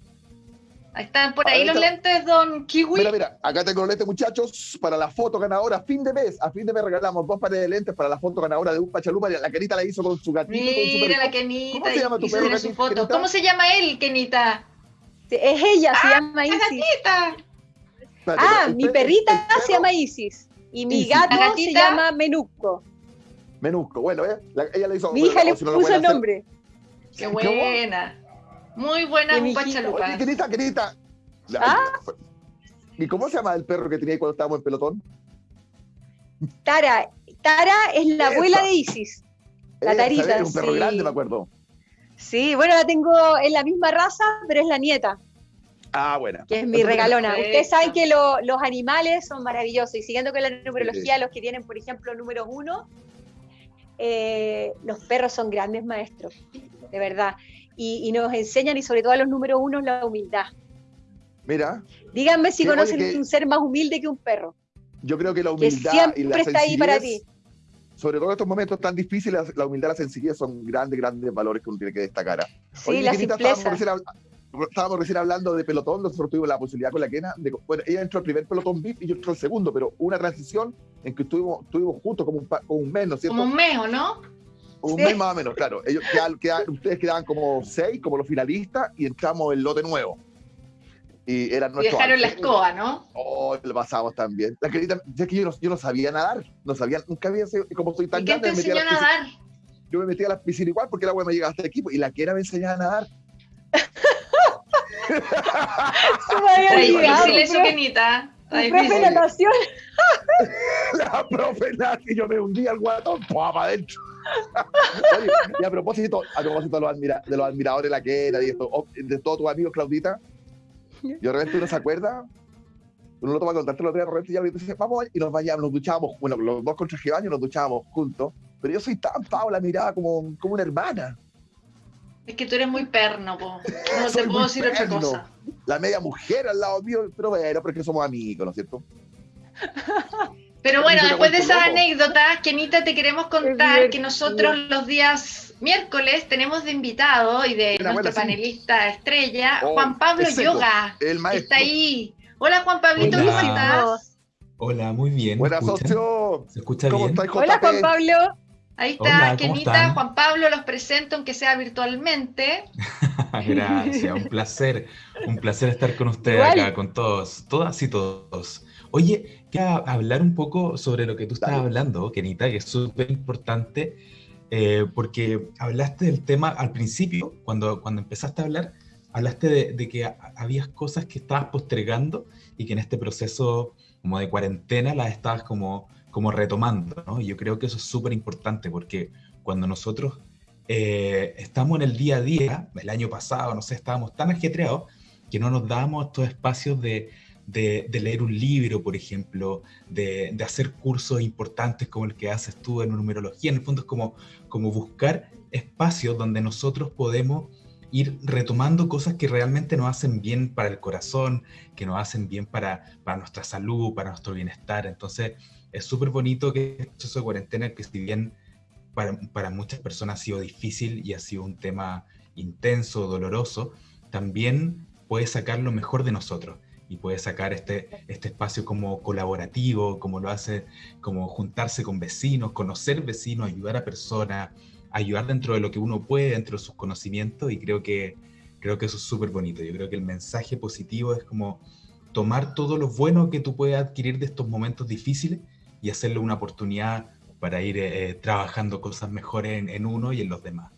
Ahí están por ahí los lentes, don Kiwi. Mira, mira, acá tengo los lentes, muchachos, para la foto ganadora. A fin de mes, a fin de mes regalamos dos pares de lentes para la foto ganadora de un pachalupa. La Kenita la hizo con su gatito. Mira la Kenita. ¿Cómo se llama tu perro? Su foto. ¿Cómo se llama él, Kenita? Es ella, se ah, llama Isis. gatita. Ah, mi perrita se llama Isis. Y mi gato se llama Menuco. Menuco, bueno, ¿eh? ella le hizo. Mi hija le puso el nombre. Qué buena. Muy buena Upa Chalupa. Querita, querita. ¿Ah? ¿Y cómo se llama el perro que tenía cuando estábamos en pelotón? Tara. Tara es la abuela de Isis. La Tarita. Es un perro grande, me acuerdo. Sí, bueno, la tengo en la misma raza, pero es la nieta. Ah, bueno. Que es mi regalona. Ustedes saben que los animales son maravillosos. Y siguiendo con la numerología, los que tienen, por ejemplo, número uno, eh, los perros son grandes maestros, de verdad. Y, nos enseñan, y sobre todo a los número uno, la humildad. Mira. Díganme si conocen un ser más humilde que un perro. Yo creo que la humildad y la está ahí para ti. Sobre todo en estos momentos tan difíciles, la humildad y la sencillez son grandes, grandes valores que uno tiene que destacar. Sí, la simpleza estábamos recién hablando de pelotón, nosotros tuvimos la posibilidad con la Kena, de, bueno, ella entró al primer pelotón VIP y yo entró al segundo, pero una transición en que estuvimos, estuvimos juntos como un, un mes, ¿no es cierto? Como un mes, ¿o no? Un mes más o menos, claro. Ellos ustedes quedaban como seis, como los finalistas, y entramos el lote nuevo. Y eran nuestros. dejaron la escoba, ¿no? Oh, lo pasamos también. La querida, es que yo no, yo no, sabía nadar, no sabía, nunca había sido, como soy tan ¿Y grande. ¿Quién te enseñó a nadar? Yo me metía a las piscinas igual porque el agua me llegaba hasta el equipo y la que era me enseñaba a nadar. Está difícil eso, Kenita. La profe natación. La profe natación, yo me hundí al guatón, para adentro. y a propósito, a propósito de los, de los admiradores de la queda y esto, oh, de todos tus amigos, Claudita, yo de repente uno se acuerda, uno lo toma contarte los días, de repente ya dice, vamos, y nos bañamos, nos duchamos, bueno, los dos con traje baño nos duchábamos juntos, pero yo soy tan Paula, miraba como, como una hermana. Es que tú eres muy perno, po. No te puedo decir otra cosa. La media mujer al lado mío, pero bueno, porque somos amigos, ¿no es cierto? Pero bueno, después de esa anécdota, Kenita, te queremos contar que nosotros los días miércoles tenemos de invitado y de nuestro panelista estrella, oh, Juan Pablo Yoga. El maestro. Está ahí. Hola, Juan Pablito, ¿cómo estás? Hola, muy bien. Buenas, socio. ¿Se escucha bien? Hola, Juan Pablo. Ahí está, Kenita, Juan Pablo, los presento, aunque sea virtualmente. Gracias, un placer, un placer estar con ustedes acá, con todos, todas y todos. Oye, quiero hablar un poco sobre lo que tú estás hablando, Kenita, que es súper importante, eh, porque hablaste del tema al principio, cuando, cuando empezaste a hablar, hablaste de, de que habías cosas que estabas postergando y que en este proceso como de cuarentena las estabas como como retomando, ¿no? Yo creo que eso es súper importante porque cuando nosotros eh, estamos en el día a día, el año pasado, no sé, estábamos tan ajetreados que no nos dábamos estos espacios de, de, leer un libro, por ejemplo, de, de, hacer cursos importantes como el que haces tú en numerología. En el fondo es como, como buscar espacios donde nosotros podemos ir retomando cosas que realmente nos hacen bien para el corazón, que nos hacen bien para, para nuestra salud, para nuestro bienestar. Entonces, es súper bonito que este proceso de cuarentena, que si bien para, para, muchas personas ha sido difícil y ha sido un tema intenso, doloroso, también puede sacar lo mejor de nosotros y puede sacar este, este espacio como colaborativo, como lo hace, como juntarse con vecinos, conocer vecinos, ayudar a personas, ayudar dentro de lo que uno puede, dentro de sus conocimientos y creo que, creo que eso es súper bonito. Yo creo que el mensaje positivo es como tomar todo lo bueno que tú puedes adquirir de estos momentos difíciles y hacerle una oportunidad para ir eh, trabajando cosas mejores en, uno y en los demás.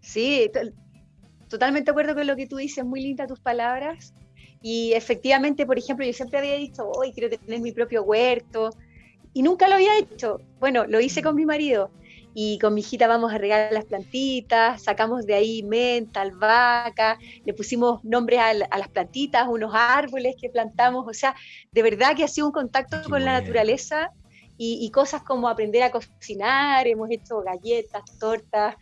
Sí, totalmente de acuerdo con lo que tú dices, muy linda tus palabras. Y efectivamente, por ejemplo, yo siempre había dicho, hoy quiero tener mi propio huerto, y nunca lo había hecho. Bueno, lo hice con mi marido, y con mi hijita vamos a regar las plantitas, sacamos de ahí menta, albahaca, le pusimos nombres a, las plantitas, unos árboles que plantamos, o sea, de verdad que ha sido un contacto con la naturaleza y, cosas como aprender a cocinar, hemos hecho galletas, tortas,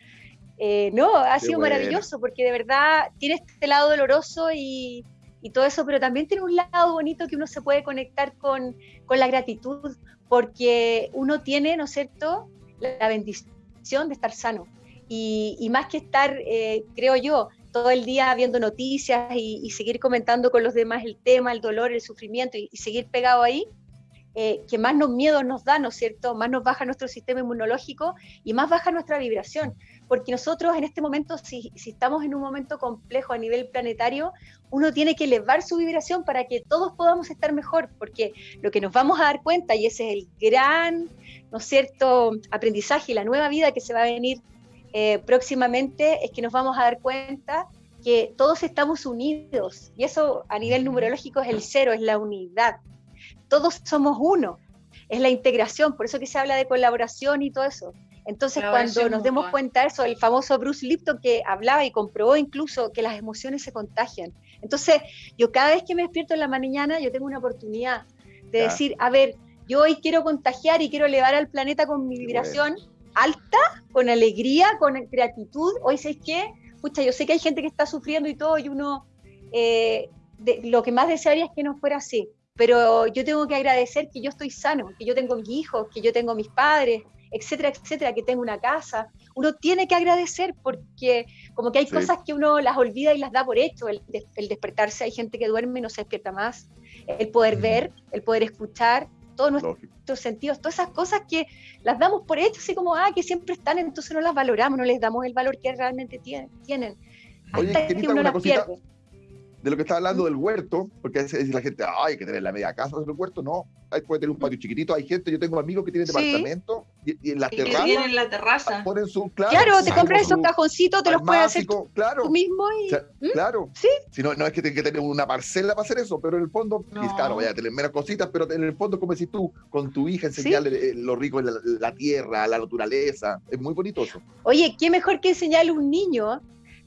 eh, no, ha sido maravilloso porque de verdad tiene este lado doloroso y, todo eso, pero también tiene un lado bonito que uno se puede conectar con, con la gratitud, porque uno tiene, ¿no es cierto?, la bendición de estar sano. Y, más que estar, eh, creo yo, todo el día viendo noticias y, seguir comentando con los demás el tema, el dolor, el sufrimiento y, seguir pegado ahí, eh, que más nos miedos nos da, ¿no es cierto? Más nos baja nuestro sistema inmunológico y más baja nuestra vibración. Porque nosotros en este momento, si, estamos en un momento complejo a nivel planetario, uno tiene que elevar su vibración para que todos podamos estar mejor, porque lo que nos vamos a dar cuenta, y ese es el gran ¿no es cierto?, aprendizaje y la nueva vida que se va a venir eh, próximamente es que nos vamos a dar cuenta que todos estamos unidos y eso a nivel numerológico es el cero, es la unidad. Todos somos uno, es la integración, por eso que se habla de colaboración y todo eso. Entonces, cuando nos demos cuenta de eso, el famoso Bruce Lipton que hablaba y comprobó incluso que las emociones se contagian. Entonces, yo cada vez que me despierto en la mañana, yo tengo una oportunidad de decir, a ver, yo hoy quiero contagiar y quiero elevar al planeta con mi vibración alta, con alegría, con gratitud. Hoy, ¿sabes qué? Pucha, yo sé que hay gente que está sufriendo y todo, y uno, eh, lo que más desearía es que no fuera así. Pero yo tengo que agradecer que yo estoy sano, que yo tengo mis hijos, que yo tengo mis padres, etcétera, etcétera, que tengo una casa. Uno tiene que agradecer porque como que hay cosas que uno las olvida y las da por hecho. El, despertarse, hay gente que duerme y no se despierta más. El poder ver, el poder escuchar, todos nuestros sentidos, todas esas cosas que las damos por hecho, así como, ah, que siempre están, entonces no las valoramos, no les damos el valor que realmente tienen. Hasta que uno las pierde de lo que está hablando del huerto, porque a veces dice la gente, ay, hay que tener la media casa del huerto, no, hay puede tener un patio chiquitito, hay gente, yo tengo amigos que tienen departamento y, en la terraza. tienen la terraza. Ponen su, claro, te compras esos cajoncitos, te los puedes hacer claro, tú mismo y... ¿Mm? Claro. Sí. Si no, no es que tengas que tener una parcela para hacer eso, pero en el fondo, claro, vaya a tener menos cositas, pero en el fondo, como decís tú, con tu hija enseñarle eh, lo rico de la, tierra, la naturaleza, es muy bonito eso. Oye, qué mejor que enseñarle a un niño,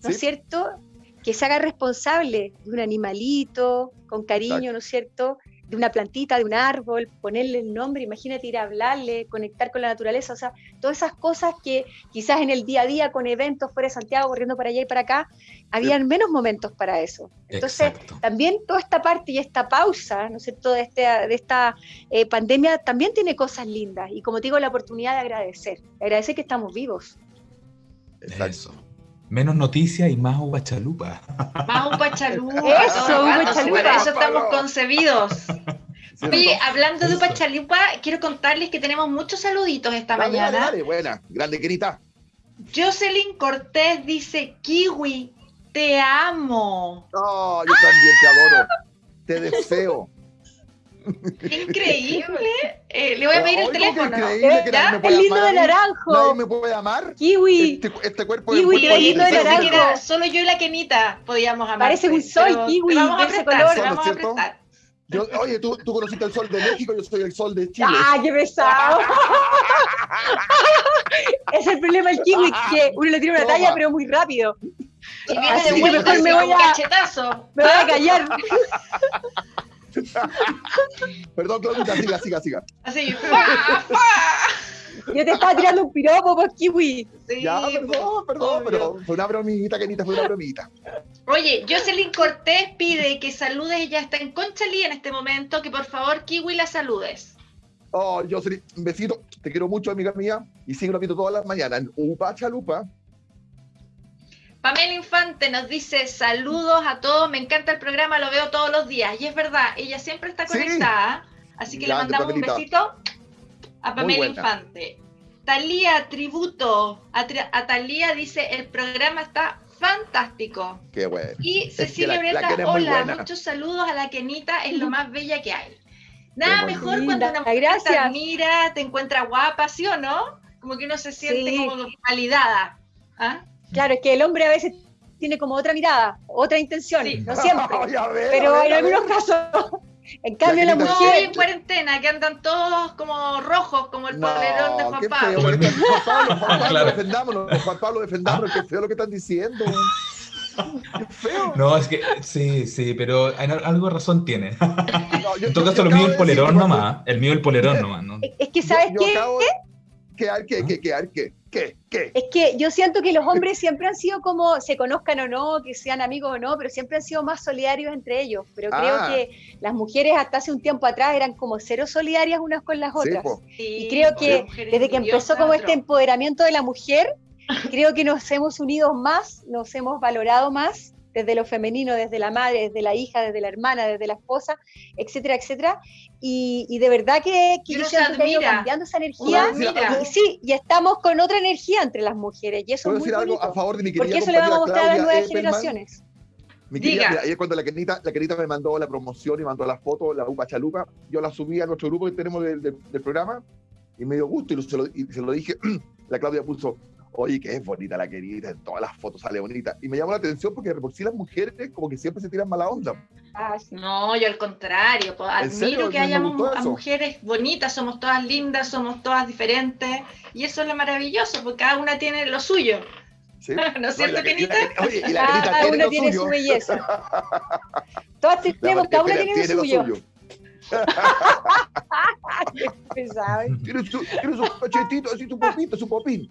¿no es cierto? Que se haga responsable de un animalito, con cariño, ¿no es cierto? De una plantita, de un árbol, ponerle el nombre, imagínate ir a hablarle, conectar con la naturaleza, o sea, todas esas cosas que quizás en el día a día con eventos fuera de Santiago, corriendo para allá y para acá, habían menos momentos para eso. Entonces, también toda esta parte y esta pausa, ¿no es cierto?, de, este, de esta eh, pandemia también tiene cosas lindas y como te digo, la oportunidad de agradecer, agradecer que estamos vivos. Exacto. Menos noticias y más uva chalupa. Más uva chalupa. Eso, uva chalupa. eso estamos concebidos. Oye, hablando de uva chalupa, quiero contarles que tenemos muchos saluditos esta mañana. Dale, buena, grande grita. Jocelyn Cortés dice, Kiwi, te amo. Oh, yo también te adoro. Te deseo. Increíble. Eh, le voy a pedir el teléfono. el lindo de naranjo. Nadie me puede amar. Kiwi. Este, este cuerpo kiwi, es lindo de naranjo. solo yo y la Kenita podíamos amar. Parece un sol, kiwi, de ese color. Vamos a prestar. Yo, oye, ¿tú, tú conociste el sol de México, yo soy el sol de Chile. ¡Ah, qué pesado! es el problema del kiwi, que uno le tira una talla, pero muy rápido. Y viene de vuelta, me voy a, cachetazo. Me voy a callar. Perdón, Claudita, siga, siga, siga. Así, Yo te estaba tirando un piropo, pues, kiwi. ya, perdón, perdón, pero fue una bromita, Kenita, fue una bromita. Oye, Jocelyn Cortés pide que saludes, ella está en Conchalí en este momento, que por favor, Kiwi, la saludes. Oh, Jocelyn, un besito, te quiero mucho, amiga mía, y sigo viendo todas las mañanas en Upa Chalupa, Pamela Infante nos dice saludos a todos, me encanta el programa, lo veo todos los días. Y es verdad, ella siempre está conectada, así que le mandamos un besito a Pamela Infante. Talía, tributo. A, Talía dice, el programa está fantástico. Qué bueno. Y Cecilia Breta, hola, muchos saludos a la Kenita, es lo más bella que hay. Nada mejor cuando una mujer te admira, te encuentra guapa, ¿sí o no? Como que uno se siente como validada. ¿Ah? Claro, es que el hombre a veces tiene como otra mirada, otra intención, no siempre, pero en algunos casos. En cambio, la, mujer. No, en cuarentena, que andan todos como rojos, como el polerón de Juan Pablo. Juan Pablo, Juan Pablo, defendámonos, Juan Pablo, defendámonos, qué feo lo que están diciendo. Qué feo. No, es que sí, sí, pero algo de razón tiene. en todo caso, lo mío el polerón nomás. El mío el polerón nomás. ¿no? Es que, ¿sabes qué? ¿Qué, qué, qué, qué, qué? ¿Qué? ¿Qué? Es que yo siento que los hombres siempre han sido como, se conozcan o no, que sean amigos o no, pero siempre han sido más solidarios entre ellos. Pero creo ah. que las mujeres hasta hace un tiempo atrás eran como cero solidarias unas con las otras. y creo que desde que empezó como este empoderamiento de la mujer, creo que nos hemos unido más, nos hemos valorado más desde lo femenino, desde la madre, desde la hija, desde la hermana, desde la esposa, etcétera, etcétera. Y, de verdad que, que yo siento que cambiando esa energía. Y, sí, y estamos con otra energía entre las mujeres. Y eso es muy decir algo a favor de mi Porque eso le vamos a mostrar a las nuevas generaciones. Mi querida, ayer cuando la Kenita, la Kenita me mandó la promoción y mandó las fotos, la UPA Chalupa, yo la subí a nuestro grupo que tenemos del, del, programa y me dio gusto y se lo, y se lo dije, la Claudia puso, Oye, que es bonita la querida, en todas las fotos sale bonita. Y me llamó la atención porque por sí las mujeres como que siempre se tiran mala onda. Ah, no, yo al contrario, admiro que hayamos mujeres bonitas, somos todas lindas, somos todas diferentes, y eso es lo maravilloso, porque cada una tiene lo suyo. ¿No es cierto, Kenita? Oye, y la cada una tiene su belleza. Todas tenemos, cada una tiene, lo suyo. Tiene su, tiene su cachetito, así su popito, su popín.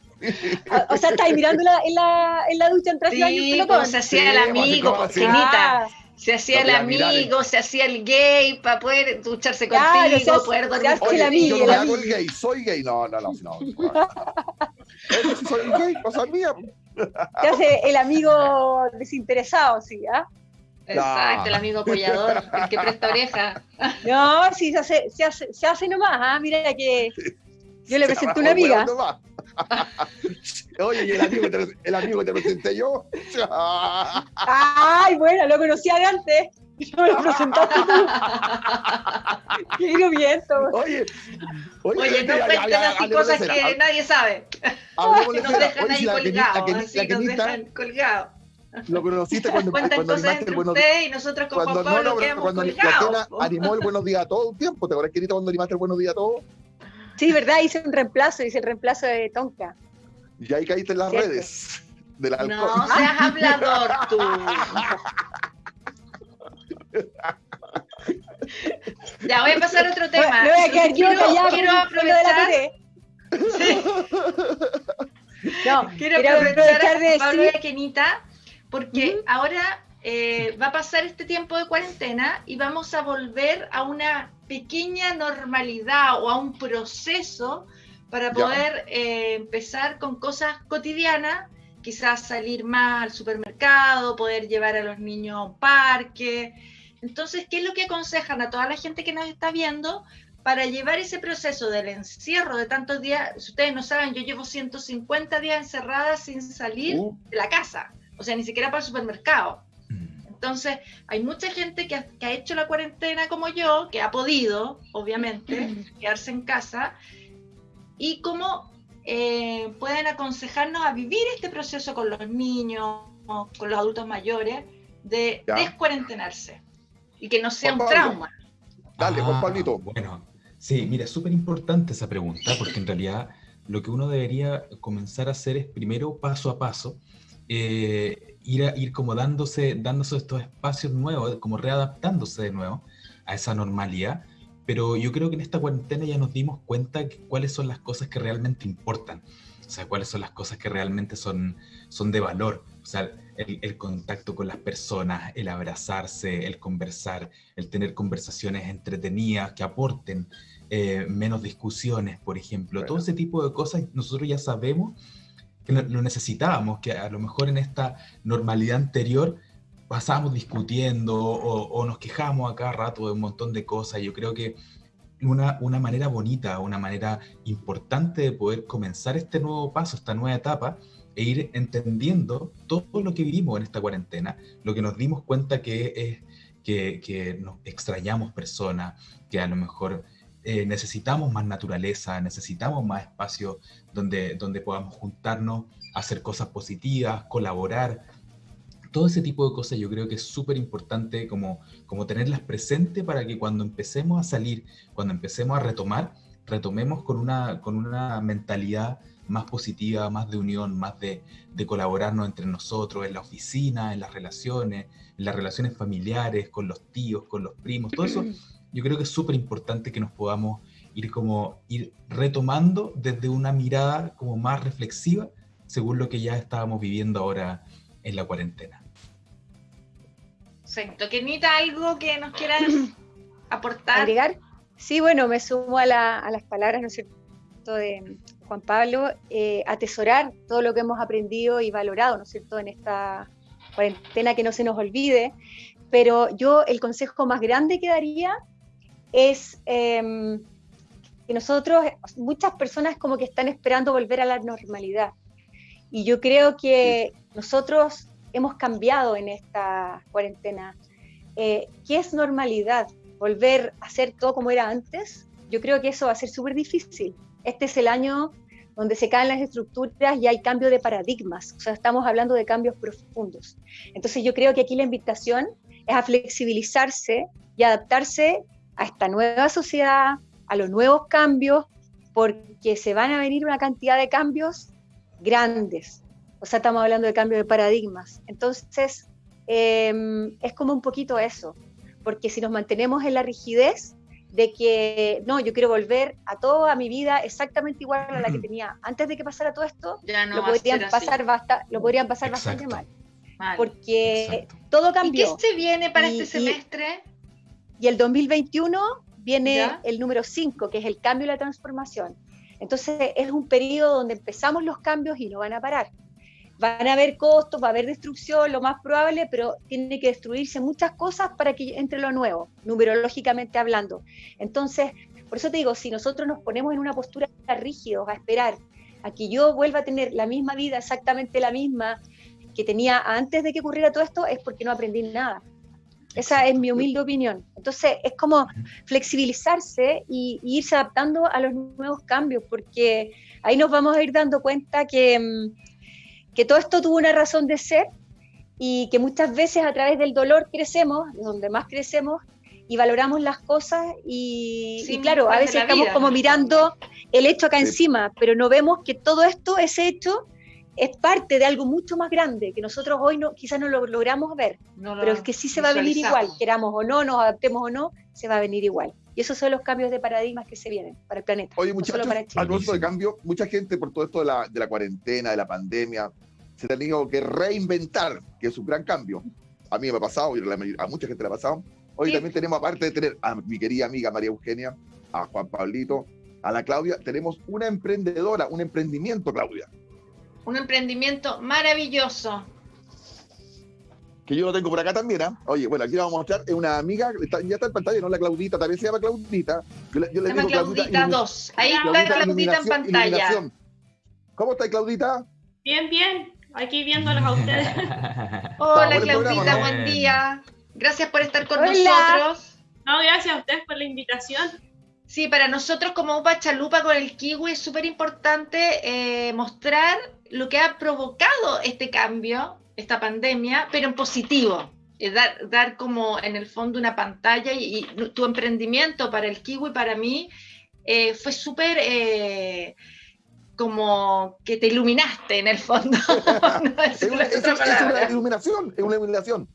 o sea, estáis mirando en, la, en la ducha en traje sí, baño. se hacía el amigo, Kenita. Se hacía el amigo, se hacía el gay para poder ducharse contigo, se poder dormir. Oye, el amigo, yo no hago el gay, soy gay. No, no, no. no, no. soy gay, cosa mía. Se hace el amigo desinteresado, sí, ¿ah? Exacto, el amigo apoyador, el que presta oreja. No, sí, se hace, se hace, se hace nomás, ¿ah? Mira que yo le presenté una amiga. Oye, ¿y el amigo, que te, el amigo que te presenté yo? Ay, bueno, lo conocía de antes. Yo me lo presentaste tú. Qué viento. Oye, oye, oye no cuenten así cosas que nadie sabe. Que nos dejan ahí colgados, así nos dejan colgados. Lo conociste cuando, cuando cosas entre buenos, usted y nosotros con cuando, Juan Pablo no, no, cuando la animó el buenos días a todo un tiempo. ¿Te acuerdas, querida, cuando animaste el buenos días a todo? Sí, ¿verdad? Hice un reemplazo, hice el reemplazo de Tonka. Y ahí caíste en las redes del alcohol. No seas hablador tú. ya voy a pasar a otro tema. No, voy a quedar quiero, quiero aprovechar. Sí. No, quiero, quiero aprovechar, de Pablo y Kenita porque ahora eh, va a pasar este tiempo de cuarentena y vamos a volver a una pequeña normalidad o a un proceso para poder eh, empezar con cosas cotidianas, quizás salir más al supermercado, poder llevar a los niños a un parque. Entonces, ¿qué es lo que aconsejan a toda la gente que nos está viendo para llevar ese proceso del encierro de tantos días? Si ustedes no saben, yo llevo 150 días encerrada sin salir uh. de la casa o sea, ni siquiera para el supermercado. Mm. Entonces, hay mucha gente que ha, hecho la cuarentena como yo, que ha podido, obviamente, quedarse en casa, y cómo eh, pueden aconsejarnos a vivir este proceso con los niños, con los adultos mayores, de descuarentenarse y que no sea un trauma. Dale, Juan ah, Pablito. Bueno, sí, mira, es súper importante esa pregunta, porque en realidad lo que uno debería comenzar a hacer es primero paso a paso eh, ir, a, ir como dándose, dándose estos espacios nuevos, como readaptándose de nuevo a esa normalidad. Pero yo creo que en esta cuarentena ya nos dimos cuenta de cuáles son las cosas que realmente importan. O sea, cuáles son las cosas que realmente son, son de valor. O sea, el, el, contacto con las personas, el abrazarse, el conversar, el tener conversaciones entretenidas que aporten eh, menos discusiones, por ejemplo. Todo ese tipo de cosas nosotros ya sabemos lo necesitábamos, que a lo mejor en esta normalidad anterior pasábamos discutiendo o, nos quejamos a cada rato de un montón de cosas. Yo creo que una, una manera bonita, una manera importante de poder comenzar este nuevo paso, esta nueva etapa, e ir entendiendo todo lo que vivimos en esta cuarentena, lo que nos dimos cuenta que es que, que nos extrañamos personas, que a lo mejor eh, necesitamos más naturaleza, necesitamos más espacio donde, donde podamos juntarnos, hacer cosas positivas, colaborar. Todo ese tipo de cosas yo creo que es súper importante como, como tenerlas presentes para que cuando empecemos a salir, cuando empecemos a retomar, retomemos con una, con una mentalidad más positiva, más de unión, más de, de, colaborarnos entre nosotros, en la oficina, en las relaciones, en las relaciones familiares, con los tíos, con los primos, todo eso yo creo que es súper importante que nos podamos ir como ir retomando desde una mirada como más reflexiva según lo que ya estábamos viviendo ahora en la cuarentena. Perfecto. Kenita, ¿algo que nos quieras aportar? ¿Agregar? Sí, bueno, me sumo a, las palabras, ¿no es cierto?, de Juan Pablo, eh, atesorar todo lo que hemos aprendido y valorado, ¿no es cierto?, en esta cuarentena, que no se nos olvide. Pero yo el consejo más grande que daría es em, que nosotros, muchas personas como que están esperando volver a la normalidad. Y yo creo que nosotros hemos cambiado en esta cuarentena. Eh, ¿Qué es normalidad? ¿Volver a hacer todo como era antes? Yo creo que eso va a ser súper difícil. Este es el año donde se caen las estructuras y hay cambio de paradigmas, o sea, estamos hablando de cambios profundos. Entonces yo creo que aquí la invitación es a flexibilizarse y adaptarse a esta nueva sociedad, a los nuevos cambios, porque se van a venir una cantidad de cambios grandes. O sea, estamos hablando de cambio de paradigmas. Entonces, em, es como un poquito eso, porque si nos mantenemos en la rigidez de que, no, yo quiero volver a toda mi vida exactamente igual a la que tenía antes de que pasara todo esto, lo, podrían pasar basta, lo podrían pasar bastante mal. Porque todo cambió. ¿Y qué se viene para este semestre? Y, el 2021 viene el número 5, que es el cambio y la transformación. Entonces es un periodo donde empezamos los cambios y no van a parar. Van a haber costos, va a haber destrucción, lo más probable, pero tiene que destruirse muchas cosas para que entre lo nuevo, numerológicamente hablando. Entonces, por eso te digo, si nosotros nos ponemos en una postura rígidos a esperar a que yo vuelva a tener la misma vida, exactamente la misma que tenía antes de que ocurriera todo esto, es porque no aprendí nada. Esa es mi humilde opinión. Entonces, es como flexibilizarse y, irse adaptando a los nuevos cambios, porque ahí nos vamos a ir dando cuenta que, mm, que todo esto tuvo una razón de ser y que muchas veces a través del dolor crecemos, donde más crecemos, y valoramos las cosas y, y claro, a veces estamos como mirando el hecho acá encima, pero no vemos que todo esto, ese hecho, es parte de algo mucho más grande que nosotros hoy no, quizás no lo logramos ver, pero es que sí se va a venir igual, queramos o no, nos adaptemos o no, se va a venir igual. Y esos son los cambios de paradigmas que se vienen para el planeta. Oye, muchachos, al de cambio, mucha gente por todo esto de la, de la cuarentena, de la pandemia, se ha tenido que reinventar, que es un gran cambio. A mí me ha pasado, y a mucha gente le ha pasado. Hoy también tenemos, aparte de tener a mi querida amiga María Eugenia, a Juan Pablito, a la Claudia, tenemos una emprendedora, un emprendimiento, Claudia un emprendimiento maravilloso. Que yo lo tengo por acá también, ¿ah? Oye, bueno, aquí vamos a mostrar, es una amiga, ya está en pantalla, ¿no? La Claudita, también se llama Claudita. Yo, se llama Claudita 2. Ahí está Claudita en pantalla. ¿Cómo está Claudita? Bien, bien. Aquí viéndolos a ustedes. Hola, Claudita, buen día. Gracias por estar con nosotros. No, gracias a ustedes por la invitación. Sí, para nosotros como Upa Chalupa con el kiwi es súper importante eh, mostrar lo que ha provocado este cambio, esta pandemia, pero en positivo. Dar, dar como en el fondo una pantalla y, tu emprendimiento para el kiwi, para mí, eh, fue súper eh, como que te iluminaste en el fondo. es, una, iluminación, es una iluminación.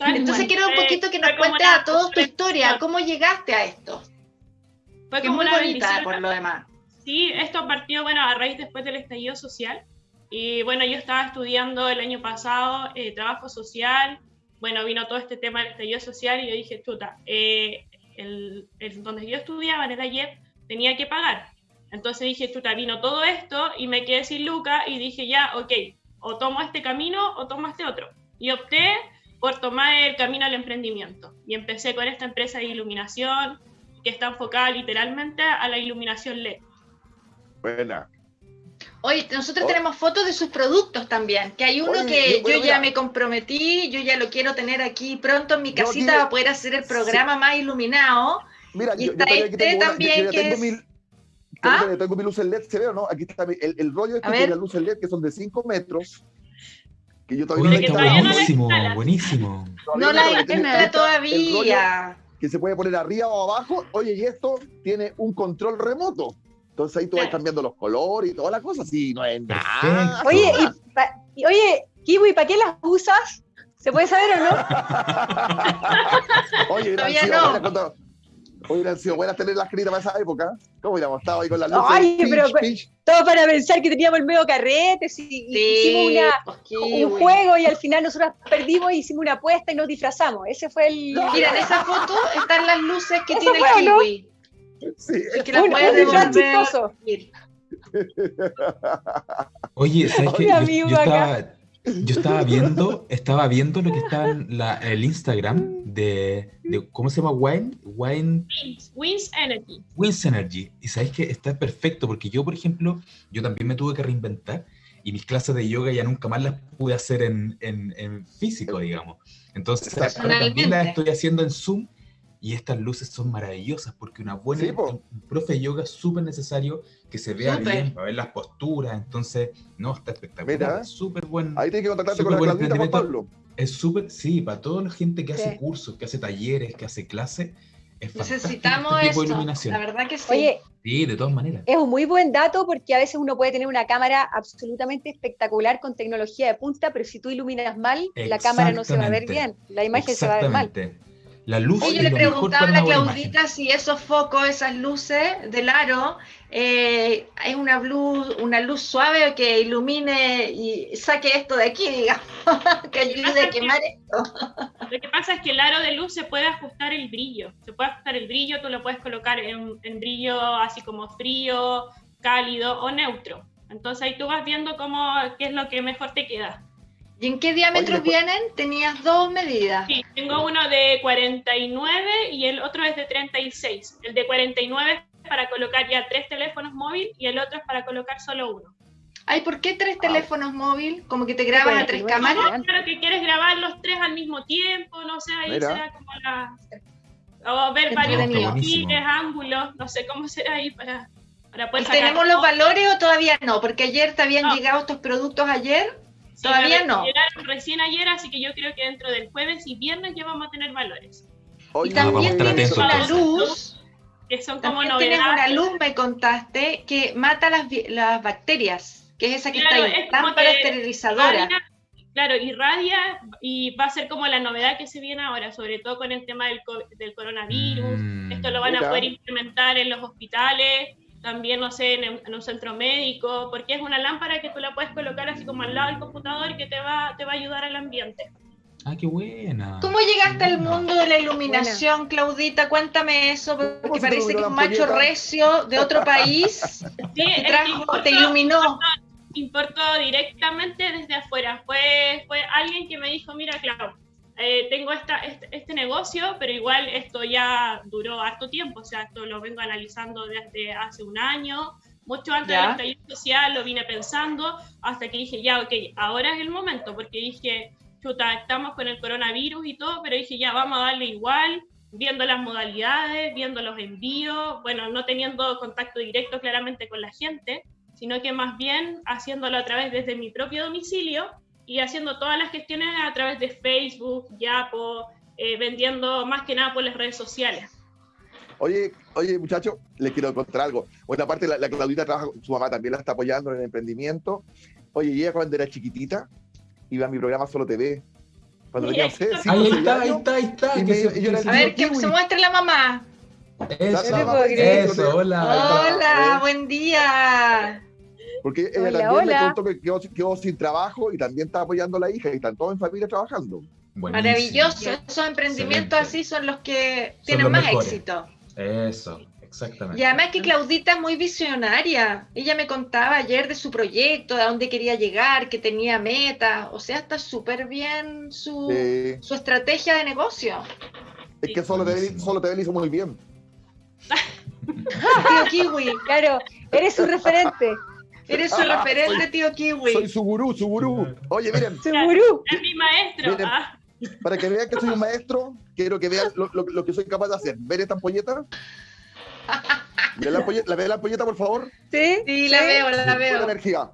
Entonces quiero un poquito que nos cuentes a todos tu historia, cómo llegaste a esto. Fue como una bonita por lo demás. Sí, esto partió, bueno, a raíz después del estallido social. Y bueno, yo estaba estudiando el año pasado eh, trabajo social. Bueno, vino todo este tema del estallido social y yo dije, chuta, eh, el, donde yo estudiaba en el ayer tenía que pagar. Entonces dije, chuta, vino todo esto y me quedé sin lucas y dije, ya, ok, o tomo este camino o tomo este otro. Y opté por tomar el camino al emprendimiento. Y empecé con esta empresa de iluminación que está enfocada literalmente a la iluminación LED. Buena. Oye, nosotros oh. tenemos fotos de sus productos también, que hay uno que yo, ya me comprometí, yo ya lo quiero tener aquí pronto en mi casita para poder hacer el programa más iluminado. Mira, y yo, está este también que tengo es... ¿Ah? tengo mi luz LED, ¿se ve o no? Aquí está el, el rollo este de las luces LED que son de 5 metros. Que yo todavía no buenísimo, buenísimo. No la instala todavía. Que se puede poner arriba o abajo. Oye, y esto tiene un control remoto. Entonces ahí tú vas cambiando los colores y todas las cosas, sí, no es nada. Oye, y oye, Kiwi, ¿para qué las usas? ¿Se puede saber o no? oye, Todavía no. Cuando, hubieran sido buenas tener las escritas para esa época. ¿Cómo hubiéramos estado ahí con las luces? Ay, pero todo para pensar que teníamos el medio carrete, y, hicimos una, un juego y al final nosotros perdimos y hicimos una apuesta y nos disfrazamos. Ese fue el. Mira, en esa foto están las luces que tiene el kiwi. Sí, es que la puedes devolver. Oye, ¿sabes qué? Yo, estaba, yo, estaba, viendo, estaba viendo lo que está en la, el Instagram de, de, ¿cómo se llama? Wine, Wine Wins Energy. Wins Energy. Y sabes que está perfecto porque yo, por ejemplo, yo también me tuve que reinventar y mis clases de yoga ya nunca más las pude hacer en, en, en físico, digamos. Entonces, también las estoy haciendo en Zoom y estas luces son maravillosas porque una buena, un profe de yoga es súper necesario que se vea bien, para ver las posturas, entonces, no, está espectacular, súper bueno. Ahí tienes que contactarte con la Claudita, Juan Pablo. Es súper, sí, para toda la gente que hace cursos, que hace talleres, que hace clases, es Necesitamos este iluminación. la verdad que sí. Oye, sí, de todas maneras. Es un muy buen dato porque a veces uno puede tener una cámara absolutamente espectacular con tecnología de punta, pero si tú iluminas mal, la cámara no se va a ver bien, la imagen se va a ver mal. La luz Oye, le preguntaba a la Claudita si esos focos, esas luces del aro, eh, es una luz, una luz suave que ilumine y saque esto de aquí, digamos, que ayude a quemar esto. Lo que pasa es que el aro de luz se puede ajustar el brillo, se puede ajustar el brillo, tú lo puedes colocar en, en brillo así como frío, cálido o neutro. Entonces ahí tú vas viendo cómo, qué es lo que mejor te queda. ¿Y en qué diámetros vienen? Tenías dos medidas. Sí, tengo uno de 49 y el otro es de 36. El de 49 es para colocar ya tres teléfonos móviles y el otro es para colocar solo uno. Ay, ¿por qué tres teléfonos móviles? Como que te grabas a tres cámaras. Claro que quieres grabar los tres al mismo tiempo, no sé, ahí será como la... O ver varios perfiles, ángulos, no sé cómo será ahí para, para poder ¿Tenemos los valores o todavía no? Porque ayer te habían llegado estos productos ayer Todavía no. Llegaron recién ayer, así que yo creo que dentro del jueves y viernes ya vamos a tener valores. y también tienes una luz, que son como novedades. Tienes una luz, me contaste, que mata las, las bacterias, que es esa que está ahí, lámpara esterilizadora. claro, irradia y va a ser como la novedad que se viene ahora, sobre todo con el tema del, del coronavirus. Mm. Esto lo van a poder implementar en los hospitales también, no sé, en, un centro médico, porque es una lámpara que tú la puedes colocar así como al lado del computador que te va, te va a ayudar al ambiente. Ah, qué buena. ¿Cómo llegaste al mundo de la iluminación, Claudita? Cuéntame eso, porque parece que es un macho recio de otro país sí, te iluminó. Importó, directamente desde afuera. Fue, fue alguien que me dijo, mira, Clau, eh, tengo esta, este, este, negocio, pero igual esto ya duró harto tiempo, o sea, esto lo vengo analizando desde hace un año, mucho antes del estallido social lo vine pensando, hasta que dije, ya, ok, ahora es el momento, porque dije, chuta, estamos con el coronavirus y todo, pero dije, ya, vamos a darle igual, viendo las modalidades, viendo los envíos, bueno, no teniendo contacto directo claramente con la gente, sino que más bien haciéndolo a través desde mi propio domicilio y haciendo todas las gestiones a través de Facebook, Yapo, eh, vendiendo más que nada por las redes sociales. Oye, oye, muchachos, les quiero contar algo. Bueno, aparte, la, la, Claudita trabaja, su mamá también la está apoyando en el emprendimiento. Oye, ella cuando era chiquitita, iba a mi programa Solo TV. Cuando tenía seis, ahí está, ahí está, ahí está. a ver, que se muestre la mamá. Eso, eso, hola. Hola, buen día. Porque ella también me contó que quedó, sin trabajo y también está apoyando a la hija y están todos en familia trabajando. Maravilloso, esos emprendimientos así son los que tienen más éxito. Eso, exactamente. Y además que Claudita es muy visionaria. Ella me contaba ayer de su proyecto, de dónde quería llegar, que tenía metas. O sea, está súper bien su, su, estrategia de negocio. Es que solo te, solo te hizo muy bien. Tío Kiwi, claro, eres su referente. Eres su referente, tío Kiwi. Soy su gurú, su gurú. Oye, miren. Su gurú. Es mi maestro. Ah. Para que vean que soy un maestro, quiero que vean lo, que soy capaz de hacer. ¿Ven esta ampolleta? ¿Ven la ampolleta, ¿La ve la ampolleta, por favor? Sí, sí, la veo, la veo. la energía.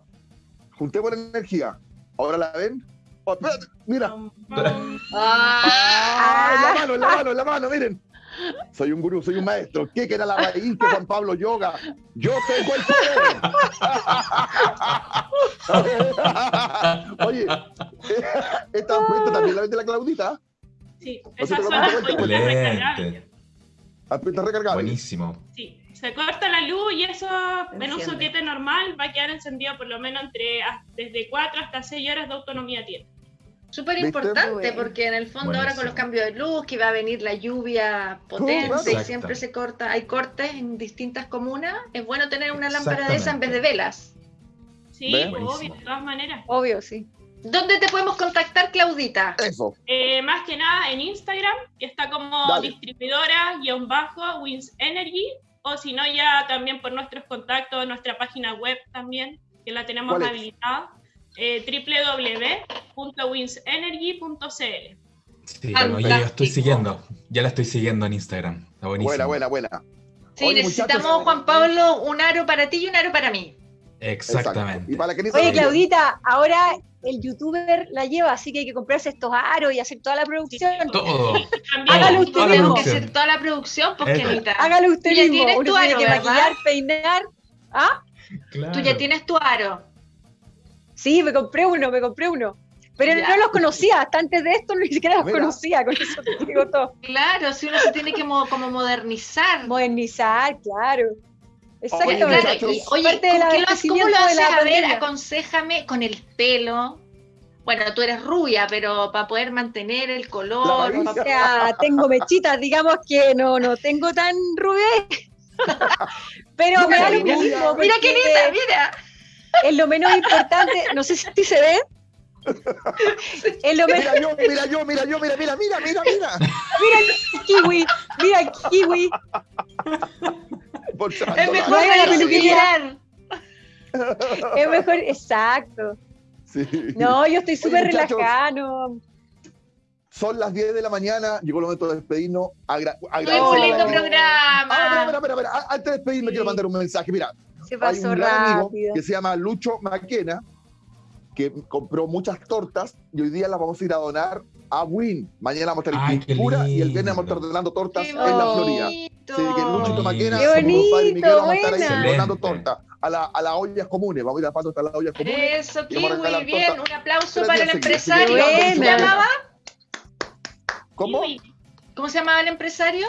Juntemos la energía. ¿Ahora la ven? Oh, mira. Ah, la mano, la mano, la mano, miren. Soy un gurú, soy un maestro. ¿Qué era la raíz que Juan Pablo Yoga? Yo tengo el poder. Oye, esta ampolleta también la vende la Claudita. Sí, esas son las recargables. recargables. Buenísimo. Sí, se corta la luz y eso en un soquete normal va a quedar encendido por lo menos entre desde 4 hasta 6 horas de autonomía tiene. Súper importante, porque en el fondo ahora con los cambios de luz, que va a venir la lluvia potente y siempre se corta, hay cortes en distintas comunas, es bueno tener una lámpara de esa en vez de velas. Sí, obvio, de todas maneras. Obvio, sí. ¿Dónde te podemos contactar, Claudita? Eso. Eh, más que nada en Instagram, que está como distribuidora guion bajo Wins Energy, o si no ya también por nuestros contactos, nuestra página web también, que la tenemos habilitada eh, www.winsenergy.cl. Sí, bueno, yo estoy siguiendo, ya la estoy siguiendo en Instagram. Está buenísimo. Buena, buena, buena. Sí, necesitamos, Juan Pablo, un aro para ti y un aro para mí. Exactamente. Y para Oye, Claudita, ahora el youtuber la lleva, así que hay que comprarse estos aros y hacer toda la producción. Todo. Hágalo usted mismo. que hacer toda la producción, pues Hágalo usted mismo. Tienes tu aro, que maquillar, peinar. ¿Ah? Tú ya tienes tu aro. Sí, me compré uno, me compré uno. Pero no los conocía, hasta antes de esto ni siquiera los conocía, con eso te digo todo. Claro, si uno se tiene que como modernizar. Modernizar, claro. Exactamente. Oye, oye ¿cómo lo haces? A ver, aconsejame con el pelo. Bueno, tú eres rubia, pero para poder mantener el color. O sea, tengo mechitas, digamos que no, no tengo tan rubia. pero me da lo mismo. Mira qué linda, mira. Es lo menos importante, no sé si se ve, es lo mira yo, mira yo, mira yo, mira, mira, mira, mira, mira. Mira el kiwi, mira el kiwi. es mejor la peluquería. Es mejor, exacto. Sí. No, yo estoy súper relajado. Son las 10 de la mañana, llegó el momento de despedirnos. Agra Muy lindo programa. Ah, espera, espera, espera, Antes de despedirme, quiero mandar un mensaje. Mira, se pasó hay un gran amigo que se llama Lucho Maquena, que compró muchas tortas y hoy día las vamos a ir a donar a Win. Mañana vamos a estar en Pintura y el viernes vamos a estar donando tortas en la Florida. Sí, que Luchito Maquena, Qué bonito, y Miguel vamos a estar ahí donando tortas a, la, a las ollas comunes. Vamos a ir a paso hasta las ollas comunes. Eso, Kiwi, bien. Un aplauso para el empresario. ¿Cómo se llamaba? ¿Cómo? ¿Cómo se llamaba el empresario?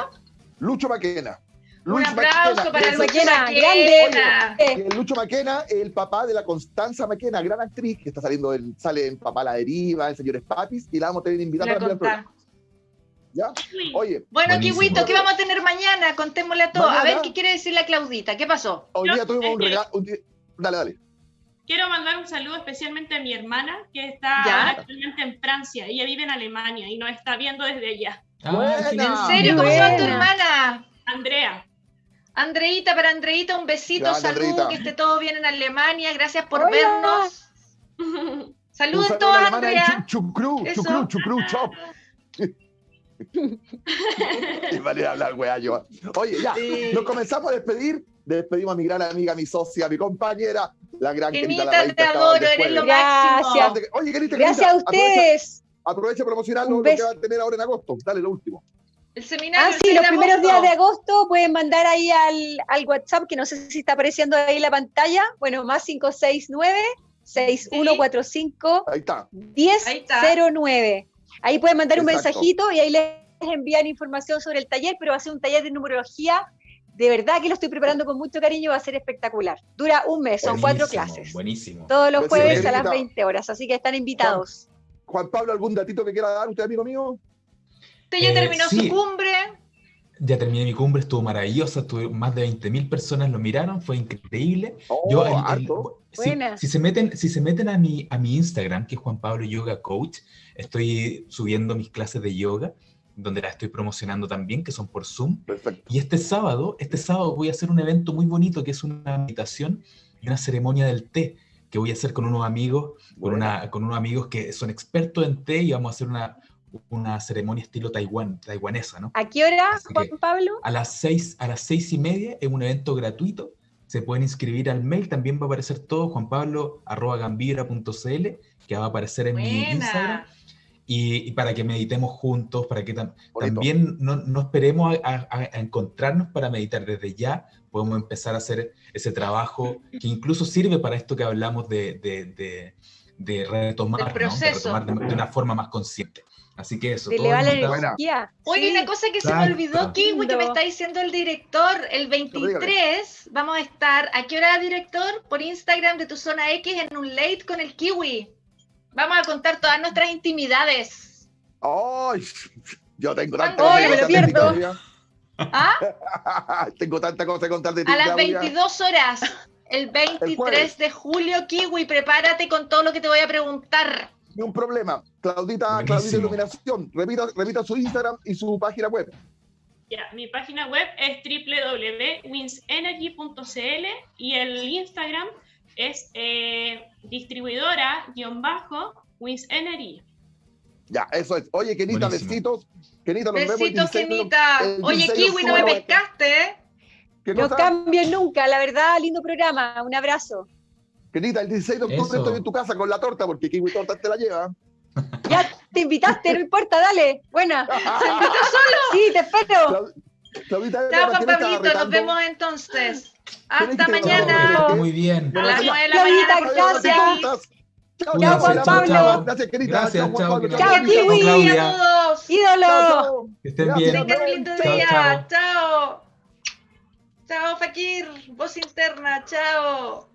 Lucho Maquena. Un aplauso para el Maquena, grande. el Lucho Maquena, el papá de la Constanza Maquena, gran actriz, que está saliendo, en, sale en Papá la Deriva, en Señores Papis, y la vamos a tener invitada para el programa. ¿Ya? Oye. Bueno, Kiwito, ¿qué vamos a tener mañana? Contémosle a todos. A ver qué quiere decir la Claudita. ¿Qué pasó? Hoy día tuvimos un regalo. Dale, dale. Quiero mandar un saludo especialmente a mi hermana, que está actualmente en Francia. Ella vive en Alemania y nos está viendo desde allá. Ah, ¿En serio? ¿Cómo se llama tu hermana? Andrea. Andreita, para Andreita, un besito, salud, que esté todo bien en Alemania, gracias por vernos. Saludos a todos, Andrea. Chucru, chucru, chucru, chop. vale hablar, weá, yo. Oye, ya, nos comenzamos a despedir. Despedimos a mi gran amiga, mi socia, mi compañera, la gran Kenita. te adoro, eres lo máximo. Oye, Kenita, Gracias a ustedes. Aprovecha, a promocionar lo que va a tener ahora en agosto. Dale, lo último. El seminario. Ah, sí, los primeros días de agosto pueden mandar ahí al, al, WhatsApp, que no sé si está apareciendo ahí en la pantalla. Bueno, más 569 6145 ahí está. 1009. Ahí pueden mandar un mensajito y ahí les envían información sobre el taller, pero va a ser un taller de numerología. De verdad que lo estoy preparando con mucho cariño, va a ser espectacular. Dura un mes, son cuatro clases. Buenísimo. Todos los jueves a las 20 horas, así que están invitados. Juan Pablo, ¿algún datito que quiera dar usted, amigo mío? ¿Usted ya eh, terminó su cumbre? Ya terminé mi cumbre, estuvo maravillosa, estuvo, más de 20.000 personas lo miraron, fue increíble. Oh, Yo, si, se meten, si se meten a, mi, a mi Instagram, que es Juan Pablo Yoga Coach, estoy subiendo mis clases de yoga, donde las estoy promocionando también, que son por Zoom. Y este sábado, este sábado voy a hacer un evento muy bonito, que es una meditación y una ceremonia del té, que voy a hacer con unos amigos, con, una, con unos amigos que son expertos en té y vamos a hacer una, una ceremonia estilo taiwan, taiwanesa, ¿no? ¿A qué hora, Juan Pablo? A las seis, a las seis y media, es un evento gratuito. Se pueden inscribir al mail, también va a aparecer todo, juanpablo.gambira.cl, que va a aparecer en mi Instagram. Y, para que meditemos juntos, para que también no, no esperemos a, encontrarnos para meditar desde ya, podemos empezar a hacer ese trabajo que incluso sirve para esto que hablamos de, de, de, retomar, de, retomar de, una forma más consciente. Así que eso. De la energía. Oye, una cosa que se me olvidó, Kiwi, que me está diciendo el director, el 23 vamos a estar, ¿a qué hora, director? Por Instagram de tu zona X en un late con el Kiwi. Vamos a contar todas nuestras intimidades. ¡Ay! Yo tengo tanta cosa me lo pierdo. ¿Ah? tengo tanta cosa que contar de ti. A las 22 horas, el 23 de julio, Kiwi, prepárate con todo lo que te voy a preguntar. Ni un problema. Claudita, Claudita Iluminación, repita, repita su Instagram y su página web. Ya, mi página web es www.winsenergy.cl y el Instagram es eh, distribuidora-winsenergy. Ya, eso es. Oye, Kenita, besitos. Kenita, nos besitos, Kenita. Oye, Kiwi, no me pescaste, ¿eh? No cambien nunca, la verdad, lindo programa. Un abrazo. Kenita, el 16 de octubre estoy en tu casa con la torta porque Kiwi Torta te la lleva. Ya te invitaste, no importa, dale. Buena. ¿Se invitó solo? Sí, te espero. Chao, Juan Pablito, nos vemos entonces. Hasta mañana. Muy bien. A las 9 de la mañana. Gracias. Chao, Juan Pablo. Gracias, querida. Gracias, chao. Chao, Kiwi, a todos. Ídolo. Que estén bien. Tengan lindo día. Chao. Chao, Fakir. Voz interna. Chao.